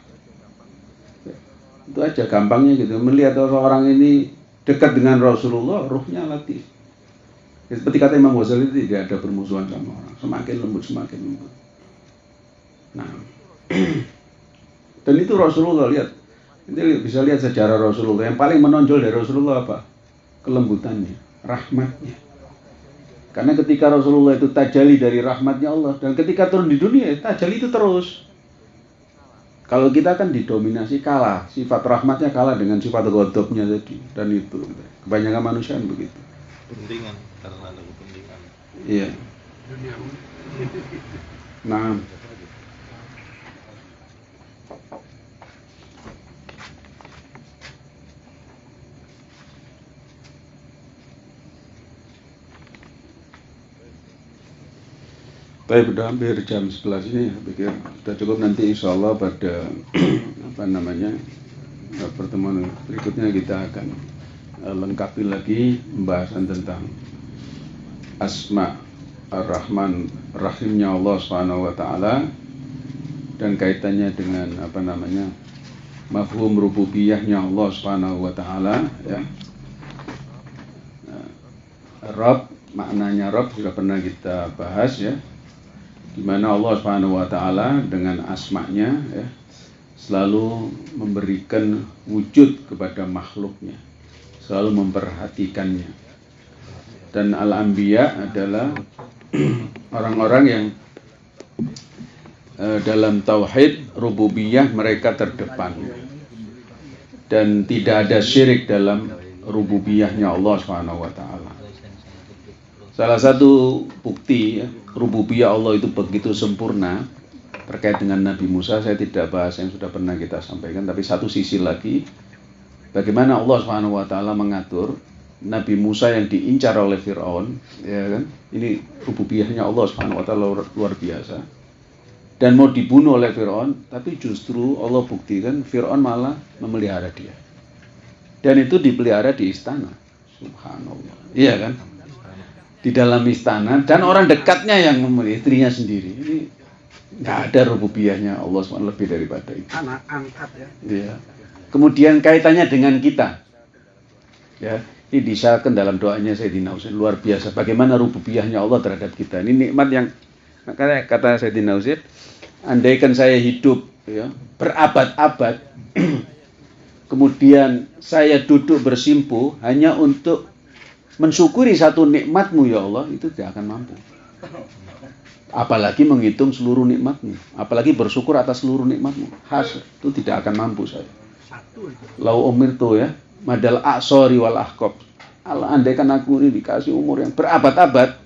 Itu aja gampangnya gitu. Melihat orang ini dekat dengan Rasulullah, ruhnya latif. Ya, seperti kata Imam Ghazali tidak ada permusuhan sama orang. Semakin lembut, semakin lembut. Nah, dan itu Rasulullah lihat. Ini bisa lihat sejarah Rasulullah. Yang paling menonjol dari Rasulullah apa? Kelembutannya, rahmatnya. Karena ketika Rasulullah itu tajali dari rahmatnya Allah dan ketika turun di dunia tajali itu terus. Kalau kita kan didominasi kalah, sifat rahmatnya kalah dengan sifat godopnya tadi dan itu kebanyakan manusia kan begitu. Kepentingan karena ada kepentingan. Iya. Nah, Baik, sudah hampir jam 11 ini, saya pikir sudah cukup nanti insya Allah pada apa namanya pertemuan berikutnya kita akan eh, lengkapi lagi pembahasan tentang asma ar-Rahman rahimnya Allah Subhanahu wa taala dan kaitannya dengan apa namanya mafhum rububiyahnya Allah Subhanahu wa taala ya. Nah, Rob maknanya Rob sudah pernah kita bahas ya di mana Allah Subhanahu wa taala dengan asmanya ya selalu memberikan wujud kepada makhluknya, selalu memperhatikannya. Dan al-anbiya adalah orang-orang yang eh, dalam tauhid rububiyah mereka terdepan. Dan tidak ada syirik dalam rububiyahnya Allah Subhanahu wa taala. Salah satu bukti ya, rububiyah Allah itu begitu sempurna terkait dengan Nabi Musa saya tidak bahas yang sudah pernah kita sampaikan tapi satu sisi lagi bagaimana Allah Subhanahu wa taala mengatur Nabi Musa yang diincar oleh Firaun ya kan? Ini rububiyahnya Allah Subhanahu wa taala luar biasa. Dan mau dibunuh oleh Firaun tapi justru Allah buktikan Firaun malah memelihara dia. Dan itu dipelihara di istana. Subhanallah. Iya kan di dalam istana dan orang dekatnya yang memelihara istrinya sendiri. Ini nggak ada rububiyahnya Allah SWT lebih daripada itu. Anak angkat ya. Iya. Kemudian kaitannya dengan kita. Ya, ini disyaratkan dalam doanya Sayyidina Usaid luar biasa. Bagaimana rububiyahnya Allah terhadap kita. Ini nikmat yang makanya kata Sayyidina Usaid, andaikan saya hidup ya, berabad-abad, kemudian saya duduk bersimpuh hanya untuk mensyukuri satu nikmatmu ya Allah, itu tidak akan mampu. Apalagi menghitung seluruh nikmatmu. Apalagi bersyukur atas seluruh nikmatmu. Has, itu tidak akan mampu saya. Lau umir tuh ya. Madal aksori wal ahkob. Allah andaikan aku ini dikasih umur yang berabad-abad.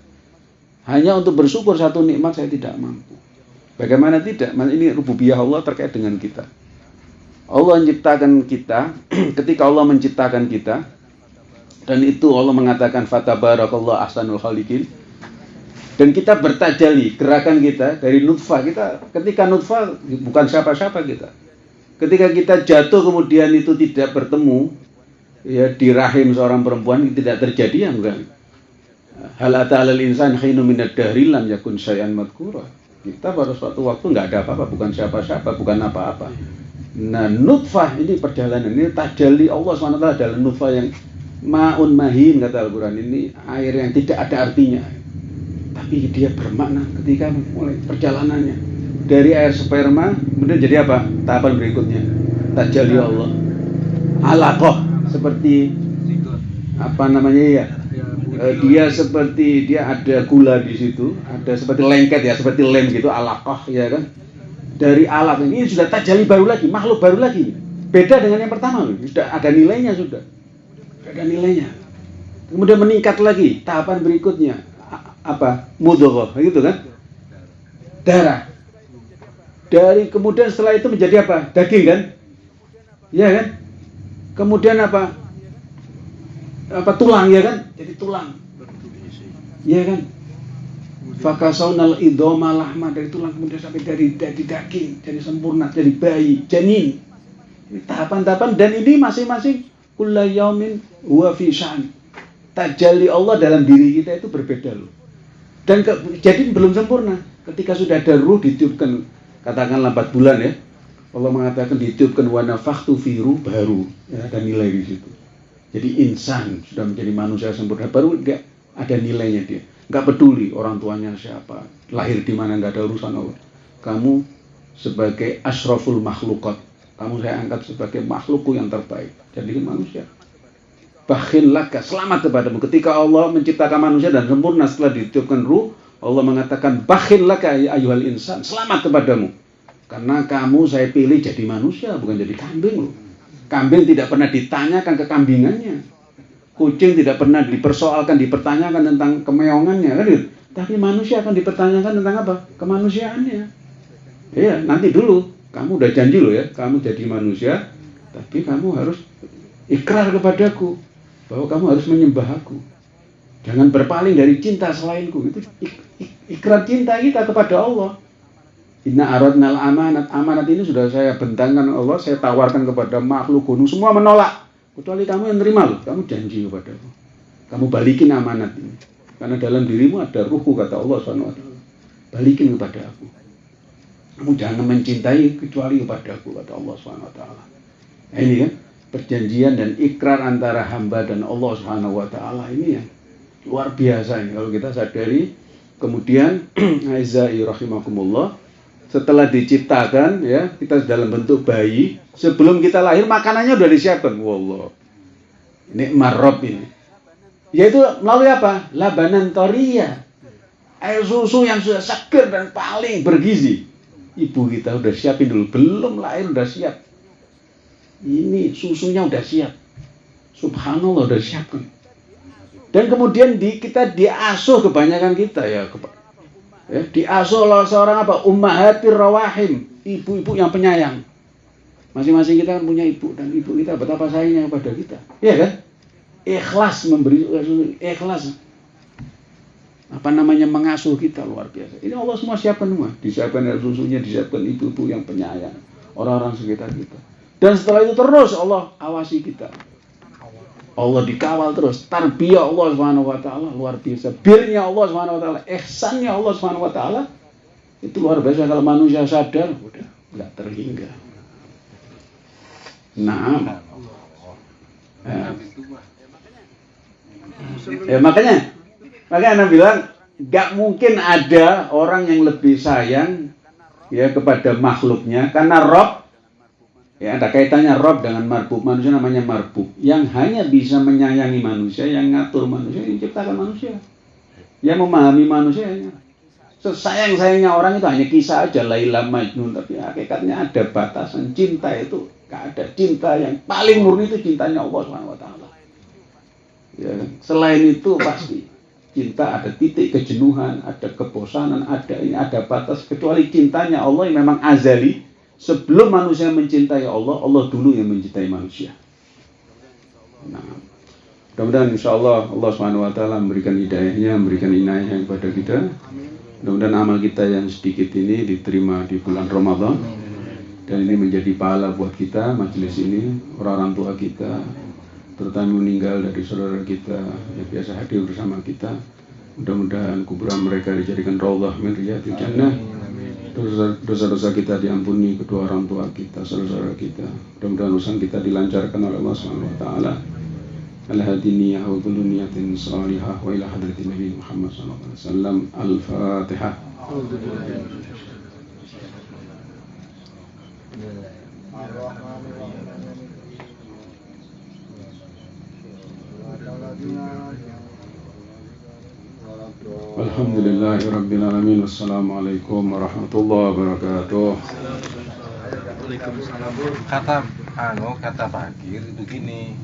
Hanya untuk bersyukur satu nikmat saya tidak mampu. Bagaimana tidak? Ini rububiyah Allah terkait dengan kita. Allah menciptakan kita, ketika Allah menciptakan kita, dan itu Allah mengatakan fatabarakallah ahsanul khaliqin. Dan kita bertajali gerakan kita dari nutfah kita. Ketika nutfah bukan siapa-siapa kita. Ketika kita jatuh kemudian itu tidak bertemu ya di rahim seorang perempuan tidak terjadi yang enggak hal alal insan khinu minad dahri lam yakun syai'an madkura kita pada suatu waktu nggak ada apa-apa bukan siapa-siapa bukan apa-apa. Nah nutfah ini perjalanan. Ini tajali Allah SWT adalah nutfah yang maun mahin kata Al-Quran. Ini air yang tidak ada artinya. Tapi dia bermakna ketika mulai perjalanannya. Dari air sperma kemudian jadi apa? Tahapan berikutnya. Tajali Allah. Alaqah seperti apa namanya ya? Eh, dia seperti dia ada gula di situ. Ada seperti lengket ya seperti lem gitu alaqah ya kan? Dari alat ini sudah tajali baru lagi makhluk baru lagi. Beda dengan yang pertama loh. Sudah ada nilainya sudah ada nilainya. Kemudian meningkat lagi tahapan berikutnya. Apa? Mudghah gitu kan? Darah. Dari kemudian setelah itu menjadi apa? Daging kan? Ya kan? Kemudian apa? Apa tulang ya kan? Jadi tulang. Ya kan? Fakasaunal idoma lahma dari tulang kemudian sampai dari dari daging dari sempurna dari bayi janin. Tahapan-tahapan dan ini masing-masing kulla yaumin huwa fi tajalli Allah dalam diri kita itu berbeda loh dan ke, jadi belum sempurna. Ketika sudah ada ruh ditiupkan katakanlah 4 bulan ya. Allah mengatakan ditiupkan wana faktu firu baru ya, ada nilai di situ. Jadi insan sudah menjadi manusia sempurna baru enggak ada nilainya dia. Enggak peduli orang tuanya siapa, lahir di mana enggak ada urusan Allah. Kamu sebagai asraful makhlukat, kamu saya angkat sebagai makhlukku yang terbaik. Jadi manusia. Bakhil laka selamat kepadamu. Ketika Allah menciptakan manusia dan sempurna setelah ditiupkan ruh Allah mengatakan bakhil laka ya ayuhal insan selamat kepadamu. Karena kamu saya pilih jadi manusia bukan jadi kambing loh. Kambing tidak pernah ditanyakan kekambingannya kucing tidak pernah dipersoalkan dipertanyakan tentang kemeongannya kan gitu. Tapi manusia akan dipertanyakan tentang apa? Kemanusiaannya. Ya nanti dulu kamu udah janji loh ya kamu jadi manusia tapi kamu harus ikrar kepadaku bahwa kamu harus menyembah aku. Jangan berpaling dari cinta selainku. Itu ik ik ikrar cinta kita kepada Allah. Inna aradnal amanat. Amanat ini sudah saya bentangkan Allah, saya tawarkan kepada makhluk gunung. Semua menolak. Kecuali kamu yang terima loh. Kamu janji kepada aku. Kamu balikin amanat ini. Karena dalam dirimu ada ruhku kata Allah SWT. Balikin kepada aku. Kamu jangan mencintai kecuali kepada aku kata Allah SWT. Ini kan perjanjian dan ikrar antara hamba dan Allah taala ini ya luar biasa ini. Kalau kita sadari kemudian Aizai rahimakumullah setelah diciptakan ya kita dalam bentuk bayi sebelum kita lahir makanannya sudah disiapkan. Wallah. Ini marob ini. Yaitu melalui apa? Labanan toria air susu yang sudah segar dan paling bergizi ibu kita udah siapin dulu belum lahir udah siap ini susunya udah siap. Subhanallah udah siap kan. Dan kemudian di, kita diasuh kebanyakan kita ya, ya diasuh oleh seorang apa? Ummahatir rawahim, ibu-ibu yang penyayang. Masing-masing kita kan punya ibu dan ibu kita betapa sayangnya kepada kita. Iya kan? Ikhlas memberi ikhlas apa namanya mengasuh kita luar biasa. Ini Allah semua siapkan semua, disiapkan susunya, disiapkan ibu-ibu yang penyayang, orang-orang sekitar kita. Dan setelah itu terus Allah awasi kita. Allah dikawal terus. Tarbiyah Allah Subhanahu wa taala luar biasa. Birnya Allah Subhanahu wa taala, ihsannya Allah Subhanahu wa taala itu luar biasa kalau manusia sadar udah nggak terhingga. Nah, ya. itu mah Ya makanya, makanya Anda bilang nggak mungkin ada orang yang lebih sayang ya kepada makhluknya karena Rob. Ya ada kaitannya Rob dengan marbub manusia namanya marbub yang hanya bisa menyayangi manusia yang ngatur manusia yang ciptakan manusia. Yang memahami manusianya sesayang sayangnya orang itu hanya kisah aja. Laila Majnun tapi hakikatnya ada batasan cinta itu. Nggak ada cinta yang paling murni itu cintanya Allah Subhanahu Ya, selain itu pasti cinta ada titik kejenuhan, ada kebosanan, ada ini ada batas kecuali cintanya Allah yang memang azali sebelum manusia mencintai Allah, Allah dulu yang mencintai manusia. Nah, mudah-mudahan insya Allah Allah Subhanahu Wa Taala memberikan hidayahnya, memberikan inayahnya kepada kita. Mudah-mudahan amal kita yang sedikit ini diterima di bulan Ramadan dan ini menjadi pahala buat kita majelis ini orang-orang tua kita terutama meninggal dari saudara kita yang biasa hadir bersama kita. Mudah-mudahan kuburan mereka dijadikan raudhah min riyadil jannah. Dosa- dosa-dosa kita diampuni kedua orang tua kita saudara-saudara kita. Mudah-mudahan urusan kita dilancarkan oleh Allah Subhanahu wa taala. Ala hadiniyah wa kullu niyatin salihah wa ila hadratin Nabi Muhammad sallallahu alaihi wasallam. Al-fatihah Alhamdulillahi Rabbil Alamin. Wassalamualaikum warahmatullahi wabarakatuh. Kata anu kata Bakir itu gini